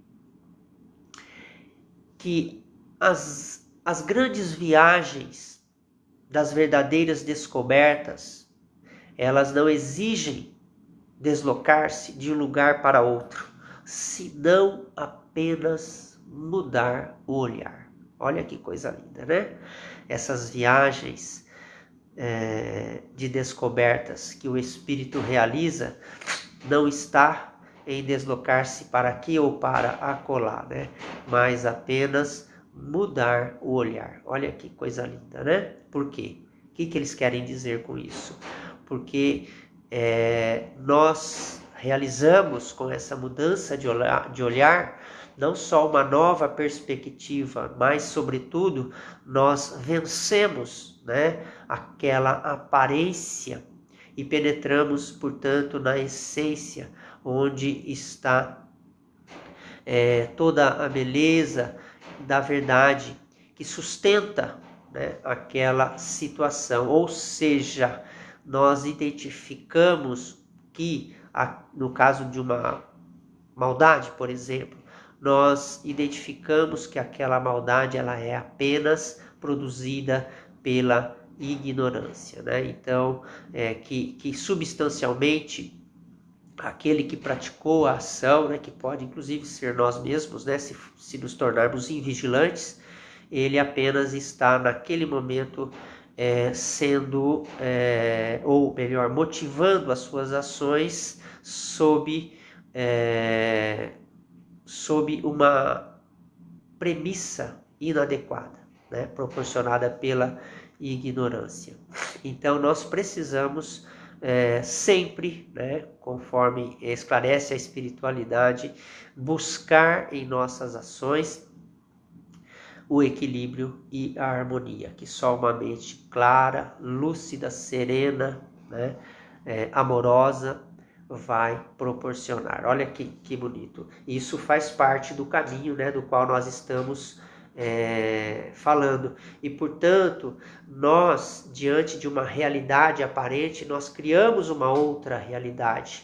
que as, as grandes viagens das verdadeiras descobertas, elas não exigem deslocar-se de um lugar para outro, senão apenas mudar o olhar. Olha que coisa linda, né? Essas viagens é, de descobertas que o espírito realiza não está em deslocar-se para aqui ou para acolá, né? Mas apenas mudar o olhar. Olha que coisa linda, né? Por quê? O que, que eles querem dizer com isso? Porque é, nós realizamos com essa mudança de olhar, de olhar não só uma nova perspectiva, mas, sobretudo, nós vencemos né, aquela aparência e penetramos, portanto, na essência, onde está é, toda a beleza da verdade que sustenta né, aquela situação. Ou seja, nós identificamos que, no caso de uma maldade, por exemplo, nós identificamos que aquela maldade ela é apenas produzida pela ignorância, né? Então, é, que, que substancialmente aquele que praticou a ação, né, que pode inclusive ser nós mesmos, né, se, se nos tornarmos invigilantes, ele apenas está naquele momento é, sendo, é, ou melhor, motivando as suas ações sob é, sob uma premissa inadequada, né? proporcionada pela ignorância. Então nós precisamos é, sempre, né, conforme esclarece a espiritualidade, buscar em nossas ações o equilíbrio e a harmonia, que só uma mente clara, lúcida, serena, né, é, amorosa vai proporcionar. Olha que, que bonito. Isso faz parte do caminho né, do qual nós estamos é, falando. E, portanto, nós, diante de uma realidade aparente, nós criamos uma outra realidade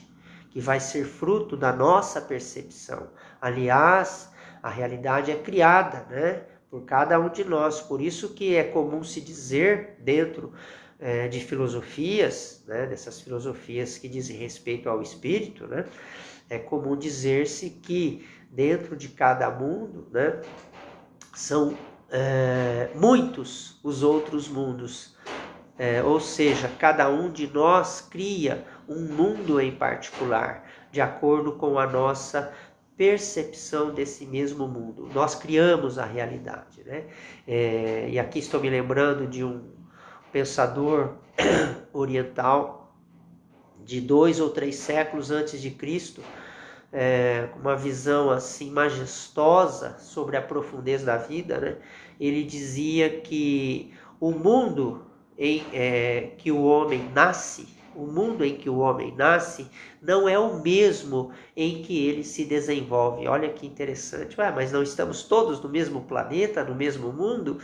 que vai ser fruto da nossa percepção. Aliás, a realidade é criada, né? Por cada um de nós. Por isso que é comum se dizer dentro é, de filosofias, né, dessas filosofias que dizem respeito ao espírito, né, é comum dizer-se que dentro de cada mundo, né, são é, muitos os outros mundos. É, ou seja, cada um de nós cria um mundo em particular, de acordo com a nossa percepção desse mesmo mundo. Nós criamos a realidade. Né? É, e aqui estou me lembrando de um pensador oriental de dois ou três séculos antes de Cristo, é, uma visão assim majestosa sobre a profundeza da vida, né? ele dizia que o mundo em é, que o homem nasce, o mundo em que o homem nasce, não é o mesmo em que ele se desenvolve. Olha que interessante. Ué, mas não estamos todos no mesmo planeta, no mesmo mundo?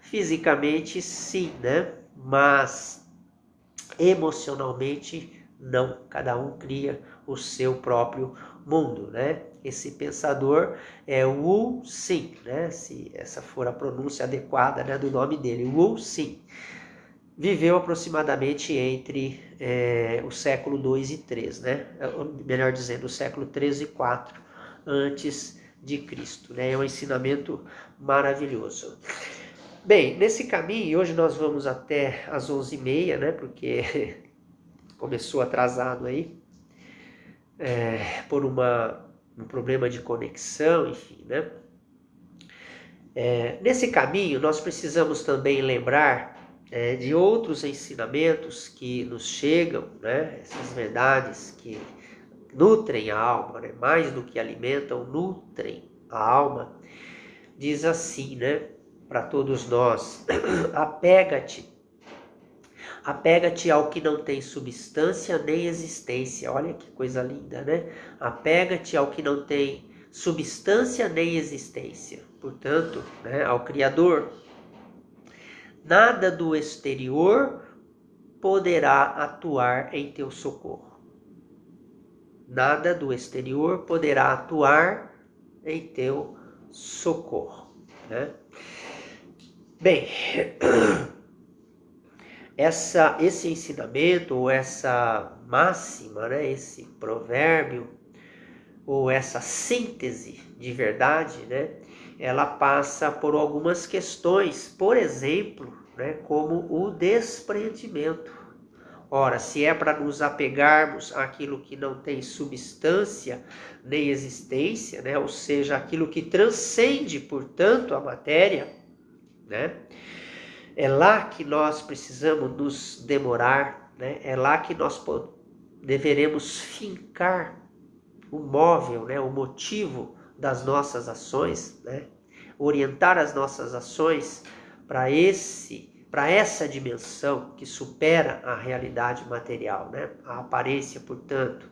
Fisicamente, sim, né? Mas emocionalmente, não. Cada um cria o seu próprio mundo, né? Esse pensador é Wu Xin, né? Se essa for a pronúncia adequada né, do nome dele, Wu Xin. Viveu aproximadamente entre é, o século 2 e 3, né? Melhor dizendo, o século 3 e 4 antes de Cristo, né? É um ensinamento maravilhoso. Bem, nesse caminho, hoje nós vamos até as 11h30, né? Porque começou atrasado aí é, por uma, um problema de conexão, enfim, né? É, nesse caminho, nós precisamos também lembrar é, de outros ensinamentos que nos chegam, né? Essas verdades que nutrem a alma, né? mais do que alimentam, nutrem a alma. Diz assim, né? Para todos nós, apega-te Apega-te ao que não tem substância nem existência. Olha que coisa linda, né? Apega-te ao que não tem substância nem existência. Portanto, né, ao Criador. Nada do exterior poderá atuar em teu socorro. Nada do exterior poderá atuar em teu socorro. Né? Bem, essa, esse ensinamento ou essa máxima, né, esse provérbio ou essa síntese de verdade, né, ela passa por algumas questões, por exemplo, né, como o desprendimento. Ora, se é para nos apegarmos àquilo que não tem substância nem existência, né, ou seja, aquilo que transcende, portanto, a matéria, né, é lá que nós precisamos nos demorar, né? é lá que nós deveremos fincar o móvel, né? o motivo das nossas ações, né? orientar as nossas ações para esse para essa dimensão que supera a realidade material, né? a aparência, portanto.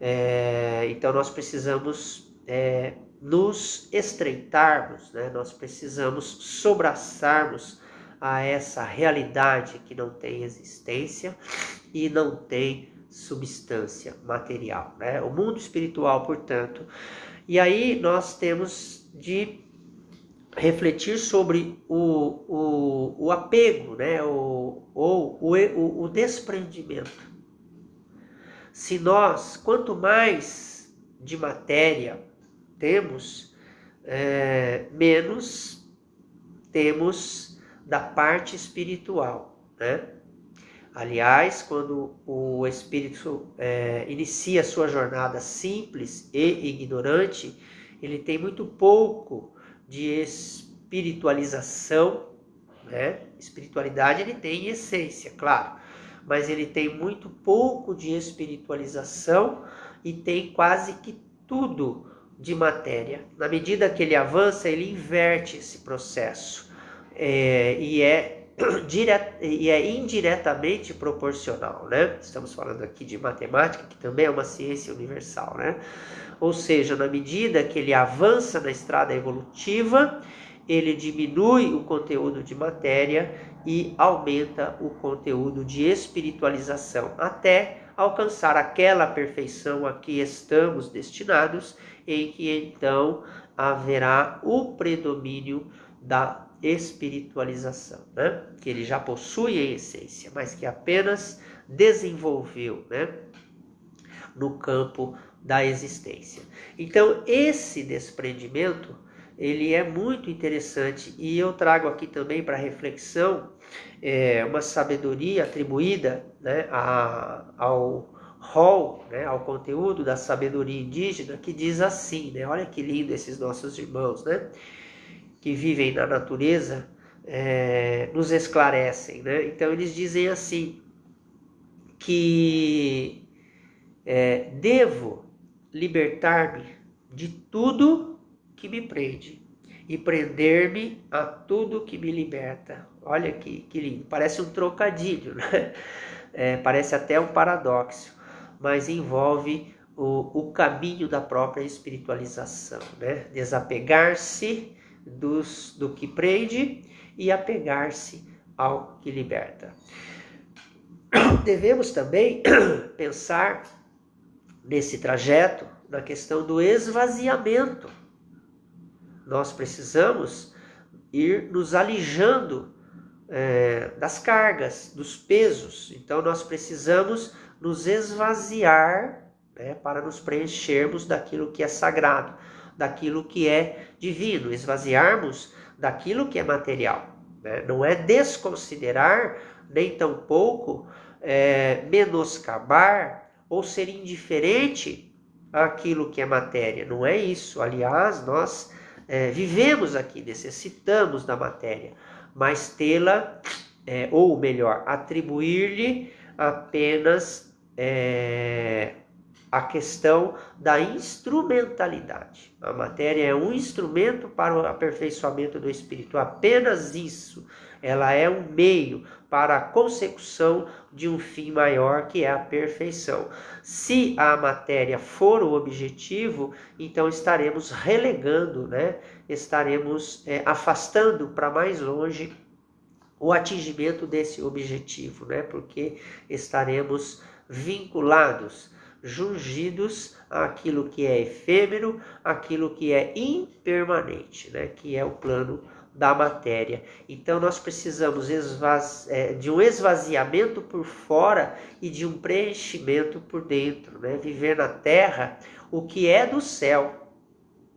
É, então nós precisamos é, nos estreitarmos, né? nós precisamos sobraçarmos a essa realidade que não tem existência e não tem substância material, né? O mundo espiritual, portanto. E aí nós temos de refletir sobre o, o, o apego, né? O, ou o, o, o desprendimento. Se nós, quanto mais de matéria temos, é, menos temos da parte espiritual, né? Aliás, quando o espírito é, inicia sua jornada simples e ignorante, ele tem muito pouco de espiritualização, né? Espiritualidade ele tem essência, claro, mas ele tem muito pouco de espiritualização e tem quase que tudo de matéria. Na medida que ele avança, ele inverte esse processo é, e, é e é indiretamente proporcional, né? Estamos falando aqui de matemática, que também é uma ciência universal, né? Ou seja, na medida que ele avança na estrada evolutiva, ele diminui o conteúdo de matéria e aumenta o conteúdo de espiritualização, até alcançar aquela perfeição a que estamos destinados, em que então haverá o predomínio da espiritualização, né? que ele já possui em essência, mas que apenas desenvolveu né? no campo da existência. Então, esse desprendimento ele é muito interessante e eu trago aqui também para reflexão é, uma sabedoria atribuída né, a, ao rol, né, ao conteúdo da sabedoria indígena que diz assim, né, olha que lindo esses nossos irmãos, né, que vivem na natureza, é, nos esclarecem, né? Então eles dizem assim que é, devo libertar-me de tudo que me prende e prender-me a tudo que me liberta. Olha que, que lindo, parece um trocadilho, né? É, parece até um paradoxo, mas envolve o, o caminho da própria espiritualização, né? Desapegar-se dos, do que prende e apegar-se ao que liberta. Devemos também pensar nesse trajeto na questão do esvaziamento nós precisamos ir nos alijando é, das cargas, dos pesos. Então, nós precisamos nos esvaziar né, para nos preenchermos daquilo que é sagrado, daquilo que é divino, esvaziarmos daquilo que é material. Né? Não é desconsiderar, nem tampouco é, menoscabar ou ser indiferente àquilo que é matéria. Não é isso. Aliás, nós é, vivemos aqui, necessitamos da matéria, mas tê-la, é, ou melhor, atribuir-lhe apenas é, a questão da instrumentalidade. A matéria é um instrumento para o aperfeiçoamento do espírito, apenas isso. Ela é um meio para a consecução de um fim maior que é a perfeição. Se a matéria for o objetivo, então estaremos relegando, né? estaremos é, afastando para mais longe o atingimento desse objetivo, né? porque estaremos vinculados, jungidos àquilo que é efêmero, aquilo que é impermanente, né? que é o plano da matéria. Então nós precisamos é, de um esvaziamento por fora e de um preenchimento por dentro, né? Viver na terra o que é do céu.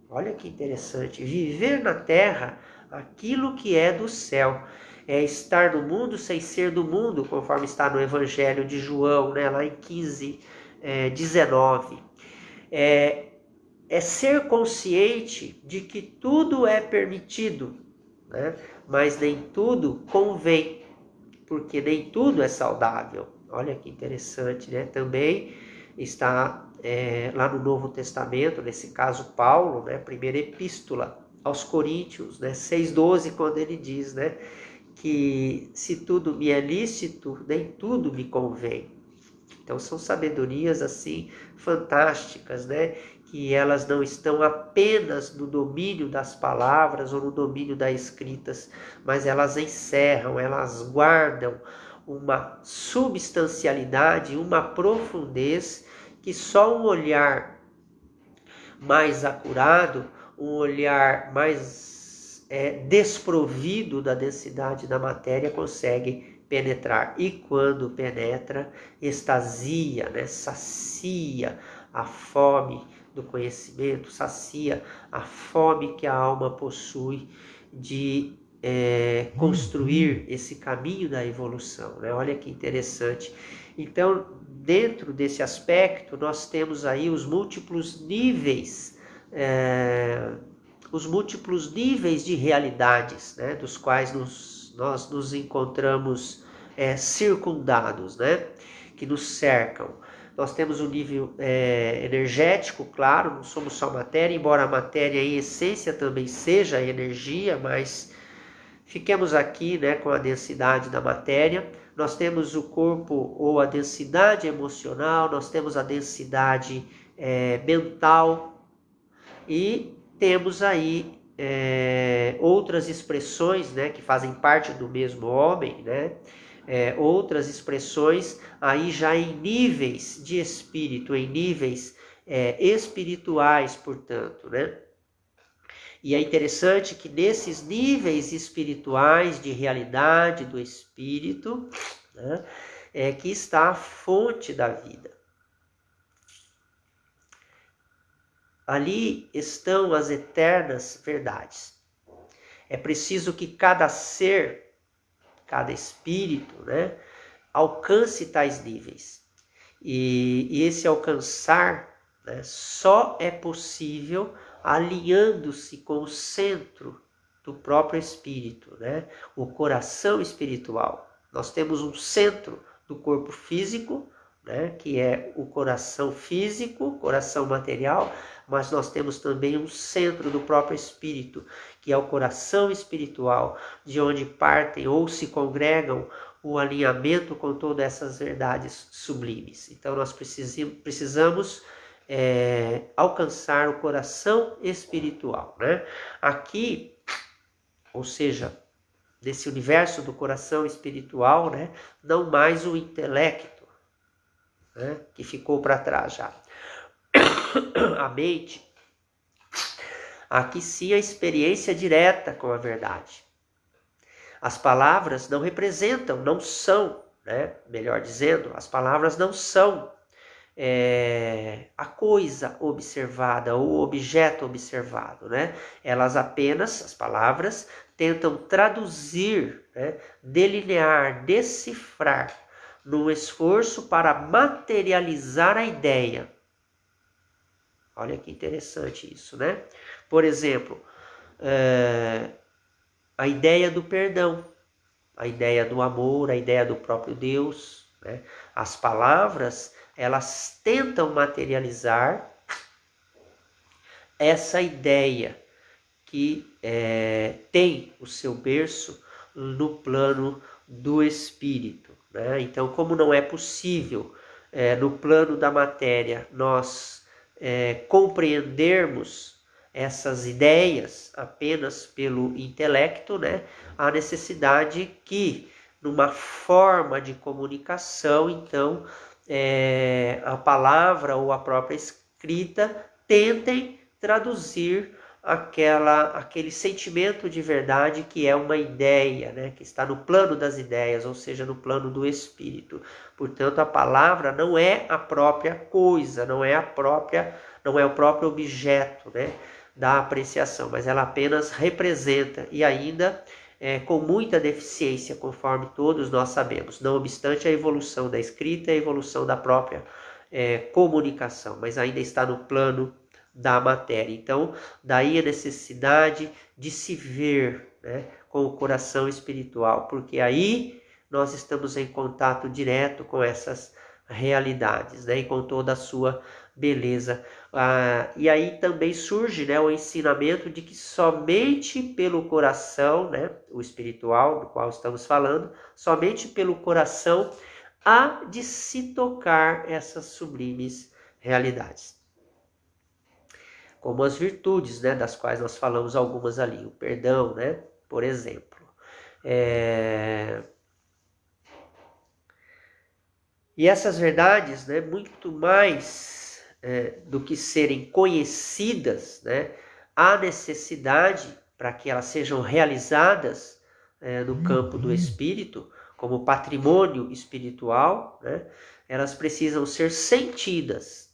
Olha que interessante, viver na terra aquilo que é do céu. É estar no mundo sem ser do mundo, conforme está no Evangelho de João, né? lá em 15, é, 19. É, é ser consciente de que tudo é permitido, né? mas nem tudo convém, porque nem tudo é saudável. Olha que interessante, né? Também está é, lá no Novo Testamento, nesse caso Paulo, né? Primeira epístola aos Coríntios, né? 6,12, quando ele diz, né? Que se tudo me é lícito, nem tudo me convém. Então são sabedorias assim fantásticas, né? que elas não estão apenas no domínio das palavras ou no domínio das escritas, mas elas encerram, elas guardam uma substancialidade, uma profundez que só um olhar mais acurado, um olhar mais é, desprovido da densidade da matéria consegue penetrar. E quando penetra, extasia, né, sacia a fome do conhecimento, sacia a fome que a alma possui de é, construir esse caminho da evolução. Né? Olha que interessante. Então, dentro desse aspecto, nós temos aí os múltiplos níveis é, os múltiplos níveis de realidades, né, dos quais nos, nós nos encontramos é, circundados, né, que nos cercam. Nós temos um nível é, energético, claro, não somos só matéria, embora a matéria em essência também seja energia, mas fiquemos aqui né, com a densidade da matéria. Nós temos o corpo ou a densidade emocional, nós temos a densidade é, mental e temos aí é, outras expressões né, que fazem parte do mesmo homem, né? é, outras expressões aí já em níveis de espírito, em níveis é, espirituais, portanto, né? E é interessante que nesses níveis espirituais de realidade do espírito, né, é que está a fonte da vida. Ali estão as eternas verdades. É preciso que cada ser cada espírito, né, alcance tais níveis. E, e esse alcançar né, só é possível alinhando-se com o centro do próprio espírito, né, o coração espiritual. Nós temos um centro do corpo físico, né, que é o coração físico, coração material, mas nós temos também um centro do próprio espírito, que é o coração espiritual, de onde partem ou se congregam o alinhamento com todas essas verdades sublimes. Então nós precisamos é, alcançar o coração espiritual. Né? Aqui, ou seja, desse universo do coração espiritual, né? não mais o intelecto, né? que ficou para trás já. a mente, aqui sim a experiência direta com a verdade. As palavras não representam, não são, né? melhor dizendo, as palavras não são é, a coisa observada ou o objeto observado, né? Elas apenas, as palavras, tentam traduzir, né? delinear, decifrar, num esforço para materializar a ideia Olha que interessante isso, né? Por exemplo, é, a ideia do perdão, a ideia do amor, a ideia do próprio Deus. Né? As palavras, elas tentam materializar essa ideia que é, tem o seu berço no plano do espírito. Né? Então, como não é possível é, no plano da matéria nós é, compreendermos essas ideias apenas pelo intelecto, né, há necessidade que, numa forma de comunicação, então, é, a palavra ou a própria escrita tentem traduzir aquela, aquele sentimento de verdade que é uma ideia, né, que está no plano das ideias, ou seja, no plano do espírito. Portanto, a palavra não é a própria coisa, não é a própria, não é o próprio objeto, né, da apreciação, mas ela apenas representa e ainda é, com muita deficiência, conforme todos nós sabemos. Não obstante a evolução da escrita, a evolução da própria é, comunicação, mas ainda está no plano da matéria. Então, daí a necessidade de se ver né, com o coração espiritual, porque aí nós estamos em contato direto com essas realidades, né, e com toda a sua beleza. Ah, e aí também surge né, o ensinamento de que somente pelo coração, né, o espiritual do qual estamos falando, somente pelo coração há de se tocar essas sublimes realidades como as virtudes, né, das quais nós falamos algumas ali, o perdão, né, por exemplo. É... E essas verdades, né, muito mais é, do que serem conhecidas, né, há necessidade para que elas sejam realizadas é, no campo do espírito, como patrimônio espiritual, né, elas precisam ser sentidas,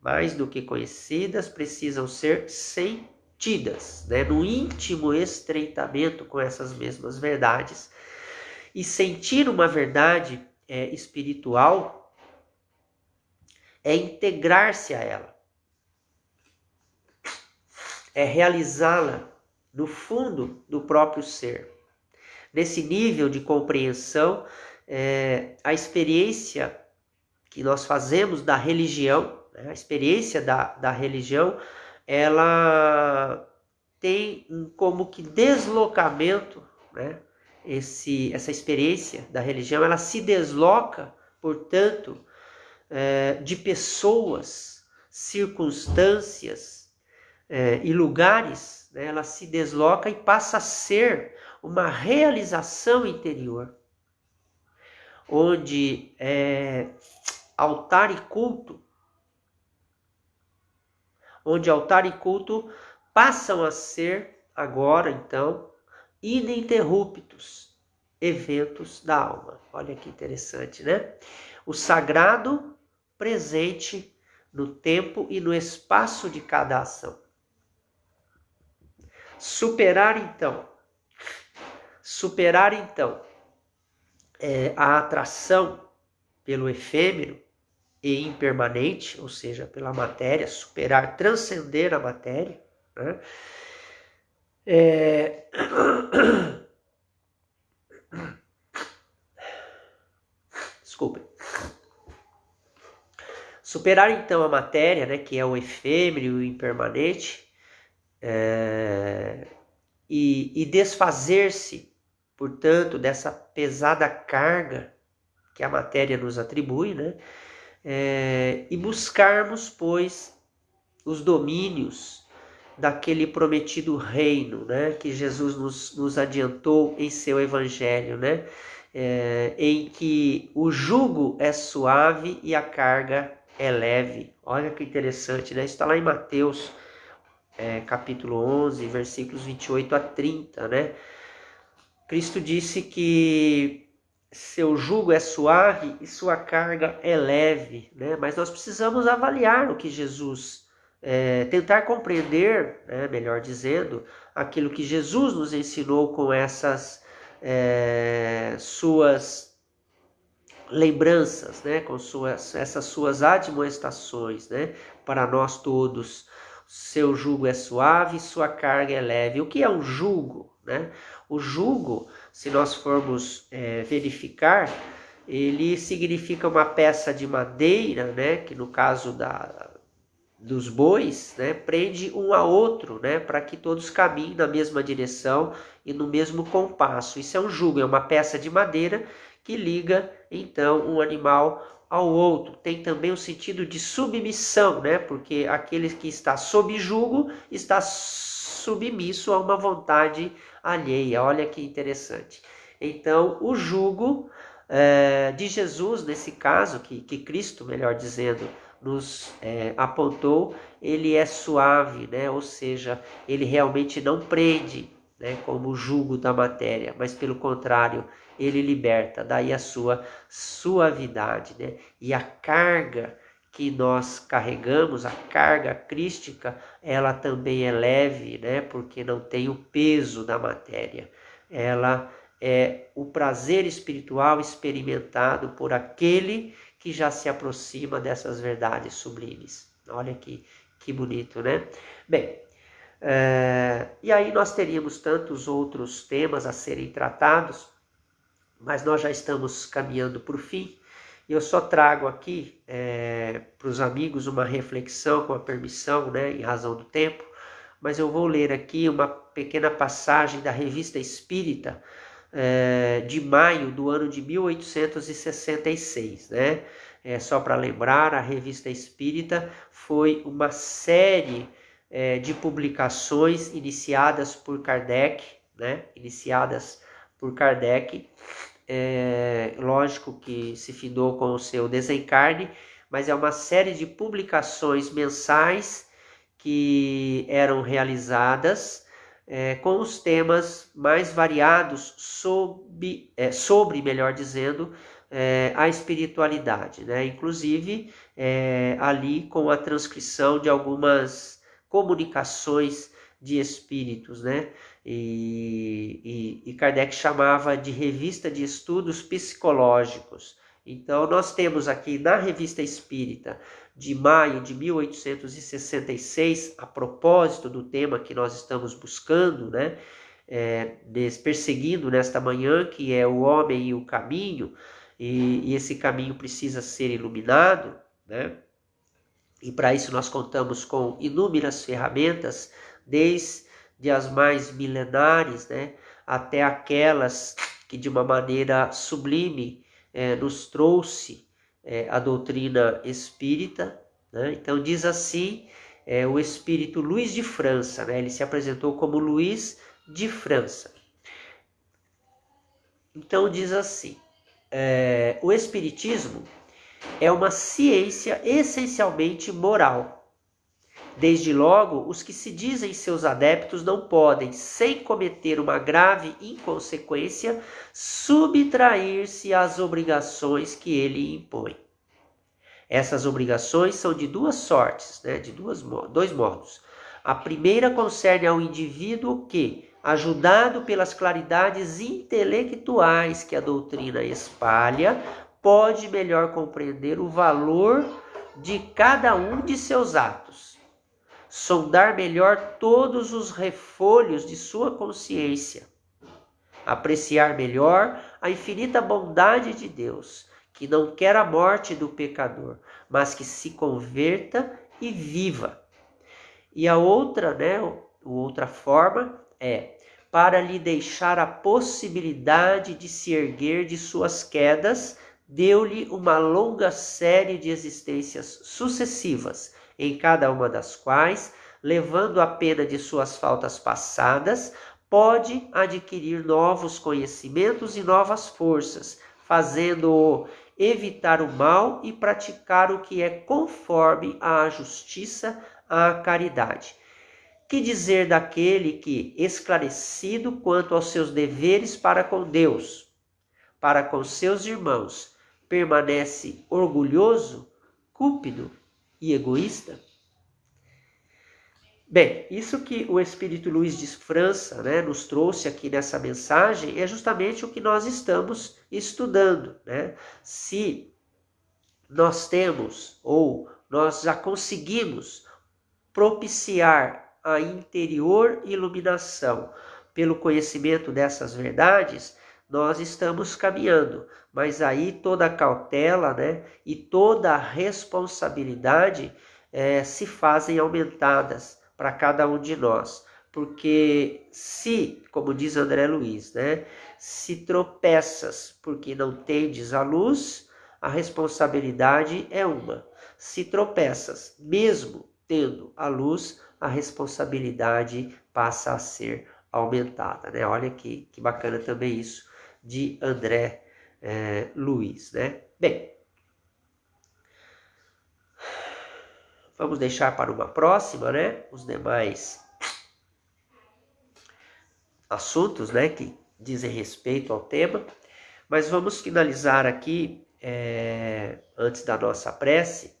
mais do que conhecidas, precisam ser sentidas, né? no íntimo estreitamento com essas mesmas verdades. E sentir uma verdade é, espiritual é integrar-se a ela. é realizá-la no fundo do próprio ser. Nesse nível de compreensão, é, a experiência que nós fazemos da religião, né, a experiência da, da religião, ela tem como que deslocamento, né? Esse, essa experiência da religião, ela se desloca, portanto, é, de pessoas, circunstâncias é, e lugares, né? ela se desloca e passa a ser uma realização interior, onde é, altar e culto, onde altar e culto passam a ser agora então ininterruptos eventos da alma. Olha que interessante, né? O sagrado presente no tempo e no espaço de cada ação. Superar então, superar então é, a atração pelo efêmero e impermanente, ou seja, pela matéria, superar, transcender a matéria, né? É... Desculpem. Superar então a matéria, né, que é o efêmero e o impermanente, é... e, e desfazer-se, portanto, dessa pesada carga que a matéria nos atribui, né, é... e buscarmos, pois, os domínios daquele prometido reino, né, que Jesus nos, nos adiantou em seu evangelho, né, é, em que o jugo é suave e a carga é leve. Olha que interessante, né? Está lá em Mateus, é, capítulo 11, versículos 28 a 30, né? Cristo disse que seu jugo é suave e sua carga é leve, né? Mas nós precisamos avaliar o que Jesus é, tentar compreender, né, melhor dizendo, aquilo que Jesus nos ensinou com essas é, suas lembranças, né, com suas, essas suas admoestações, né, para nós todos. Seu jugo é suave, sua carga é leve. O que é um jugo? Né? O jugo, se nós formos é, verificar, ele significa uma peça de madeira, né, que no caso da, dos bois, né, prende um a outro, né, para que todos caminhem na mesma direção e no mesmo compasso. Isso é um jugo, é uma peça de madeira que liga então um animal ao outro. Tem também o sentido de submissão, né, porque aquele que está sob jugo está submisso a uma vontade alheia. Olha que interessante. Então, o jugo é, de Jesus, nesse caso, que, que Cristo, melhor dizendo, nos é, apontou, ele é suave, né? ou seja, ele realmente não prende, né? como o jugo da matéria, mas pelo contrário, ele liberta, daí a sua suavidade. Né? E a carga que nós carregamos, a carga crística, ela também é leve, né? porque não tem o peso da matéria. Ela é o prazer espiritual experimentado por aquele que já se aproxima dessas verdades sublimes. Olha que, que bonito, né? Bem, é, e aí nós teríamos tantos outros temas a serem tratados, mas nós já estamos caminhando para o fim. Eu só trago aqui é, para os amigos uma reflexão com a permissão, né, em razão do tempo, mas eu vou ler aqui uma pequena passagem da Revista Espírita, é, de maio do ano de 1866, né? É, só para lembrar, a Revista Espírita foi uma série é, de publicações iniciadas por Kardec, né? Iniciadas por Kardec, é, lógico que se findou com o seu desencarne, mas é uma série de publicações mensais que eram realizadas é, com os temas mais variados sobre, é, sobre melhor dizendo, é, a espiritualidade, né? inclusive é, ali com a transcrição de algumas comunicações de espíritos, né? E, e, e Kardec chamava de revista de estudos psicológicos. Então, nós temos aqui na Revista Espírita de maio de 1866, a propósito do tema que nós estamos buscando, né? É, perseguindo nesta manhã, que é o homem e o caminho, e, e esse caminho precisa ser iluminado, né? E para isso nós contamos com inúmeras ferramentas, desde as mais milenares, né, até aquelas que de uma maneira sublime é, nos trouxe é, a doutrina espírita. Né? Então diz assim é, o espírito Luiz de França, né? ele se apresentou como Luiz de França. Então diz assim, é, o espiritismo é uma ciência essencialmente moral. Desde logo, os que se dizem seus adeptos não podem, sem cometer uma grave inconsequência, subtrair-se às obrigações que ele impõe. Essas obrigações são de duas sortes, né, de duas, dois modos. A primeira concerne ao indivíduo que, ajudado pelas claridades intelectuais que a doutrina espalha, pode melhor compreender o valor de cada um de seus atos, sondar melhor todos os refolhos de sua consciência, apreciar melhor a infinita bondade de Deus, que não quer a morte do pecador, mas que se converta e viva. E a outra, né, outra forma é para lhe deixar a possibilidade de se erguer de suas quedas deu-lhe uma longa série de existências sucessivas, em cada uma das quais, levando a pena de suas faltas passadas, pode adquirir novos conhecimentos e novas forças, fazendo-o evitar o mal e praticar o que é conforme à justiça, à caridade. Que dizer daquele que, esclarecido quanto aos seus deveres para com Deus, para com seus irmãos, permanece orgulhoso, cúpido e egoísta? Bem, isso que o Espírito Luiz de França né, nos trouxe aqui nessa mensagem é justamente o que nós estamos estudando. Né? Se nós temos ou nós já conseguimos propiciar a interior iluminação pelo conhecimento dessas verdades, nós estamos caminhando, mas aí toda a cautela né, e toda a responsabilidade é, se fazem aumentadas para cada um de nós. Porque se, como diz André Luiz, né, se tropeças porque não tendes a luz, a responsabilidade é uma. Se tropeças, mesmo tendo a luz, a responsabilidade passa a ser aumentada. Né? Olha que, que bacana também isso de André é, Luiz, né? Bem, vamos deixar para uma próxima, né? Os demais assuntos, né? Que dizem respeito ao tema, mas vamos finalizar aqui é, antes da nossa prece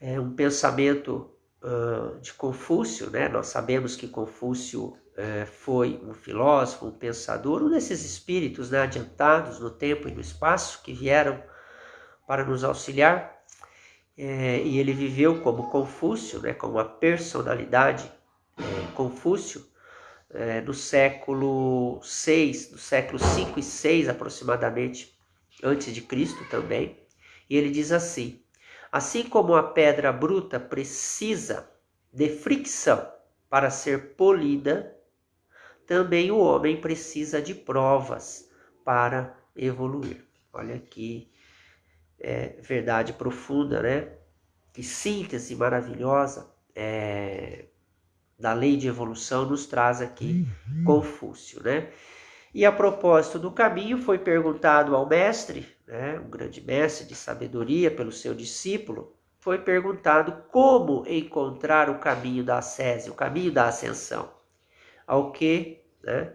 é, um pensamento uh, de Confúcio, né? Nós sabemos que Confúcio foi um filósofo, um pensador, um desses espíritos né, adiantados no tempo e no espaço que vieram para nos auxiliar. É, e ele viveu como Confúcio, né, como a personalidade é, Confúcio, é, no século 6, no século 5 e 6 aproximadamente, antes de Cristo também. E ele diz assim: Assim como a pedra bruta precisa de fricção para ser polida, também o homem precisa de provas para evoluir. Olha que é, verdade profunda, né? Que síntese maravilhosa é, da lei de evolução nos traz aqui uhum. Confúcio, né? E a propósito do caminho, foi perguntado ao mestre, né, um grande mestre de sabedoria, pelo seu discípulo, foi perguntado como encontrar o caminho da ascese, o caminho da ascensão. Ao que, né,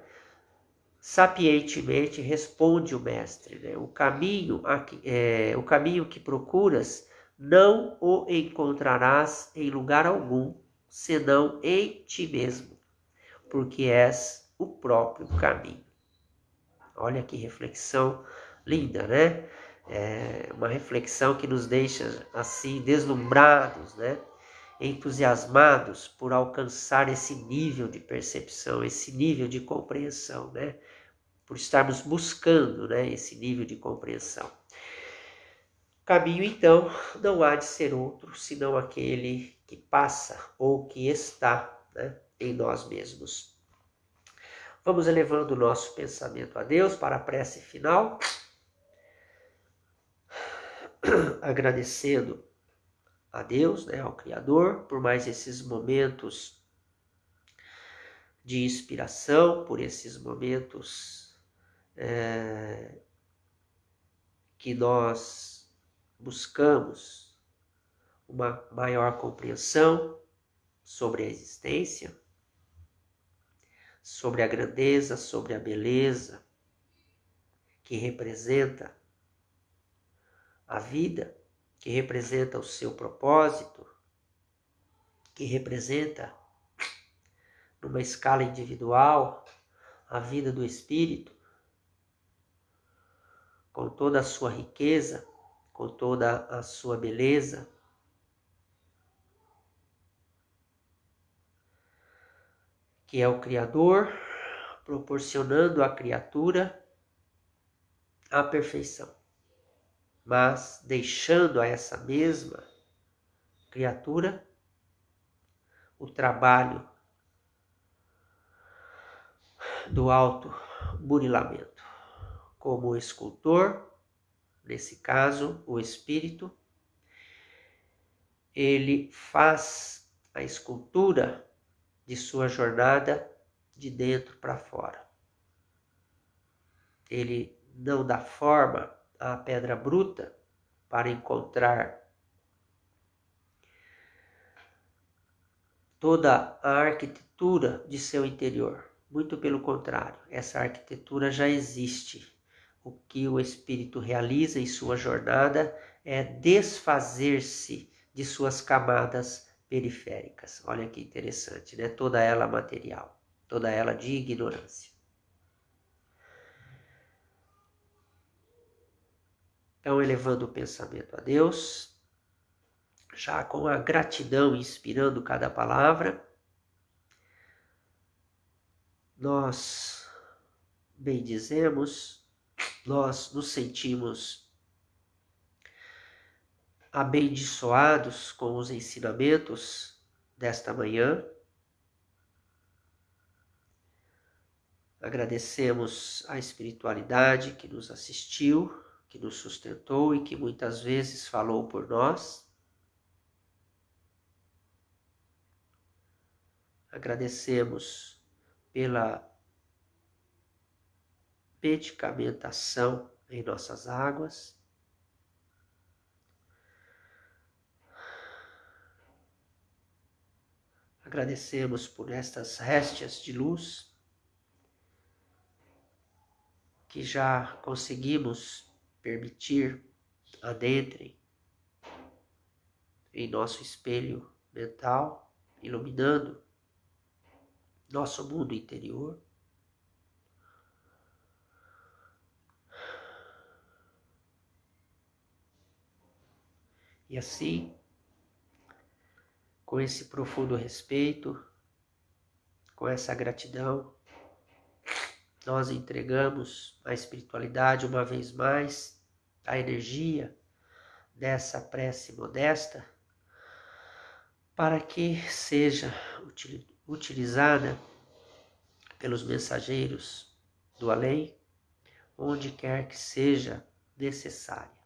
sapientemente responde o mestre, né, o caminho, é, o caminho que procuras não o encontrarás em lugar algum, senão em ti mesmo, porque és o próprio caminho. Olha que reflexão linda, né? é uma reflexão que nos deixa assim deslumbrados, né? Entusiasmados por alcançar esse nível de percepção, esse nível de compreensão, né? por estarmos buscando né, esse nível de compreensão. O caminho, então, não há de ser outro senão aquele que passa ou que está né, em nós mesmos. Vamos elevando o nosso pensamento a Deus para a prece final, agradecendo a Deus, né, ao Criador, por mais esses momentos de inspiração, por esses momentos é, que nós buscamos uma maior compreensão sobre a existência, sobre a grandeza, sobre a beleza que representa a vida, que representa o seu propósito, que representa, numa escala individual, a vida do espírito, com toda a sua riqueza, com toda a sua beleza, que é o Criador, proporcionando à criatura a perfeição, mas deixando a essa mesma criatura o trabalho do alto burilamento, como escultor, nesse caso o espírito, ele faz a escultura de sua jornada de dentro para fora. Ele não dá forma à pedra bruta para encontrar toda a arquitetura de seu interior. Muito pelo contrário, essa arquitetura já existe. O que o espírito realiza em sua jornada é desfazer-se de suas camadas periféricas. Olha que interessante, né? Toda ela material, toda ela de ignorância. Então, elevando o pensamento a Deus, já com a gratidão inspirando cada palavra, nós bendizemos, nós nos sentimos abençoados com os ensinamentos desta manhã. Agradecemos a espiritualidade que nos assistiu, que nos sustentou e que muitas vezes falou por nós. Agradecemos pela medicamentação em nossas águas. Agradecemos por estas réstias de luz que já conseguimos permitir adentrem em nosso espelho mental, iluminando nosso mundo interior. E assim com esse profundo respeito, com essa gratidão, nós entregamos a espiritualidade uma vez mais, a energia dessa prece modesta, para que seja utilizada pelos mensageiros do além, onde quer que seja necessária.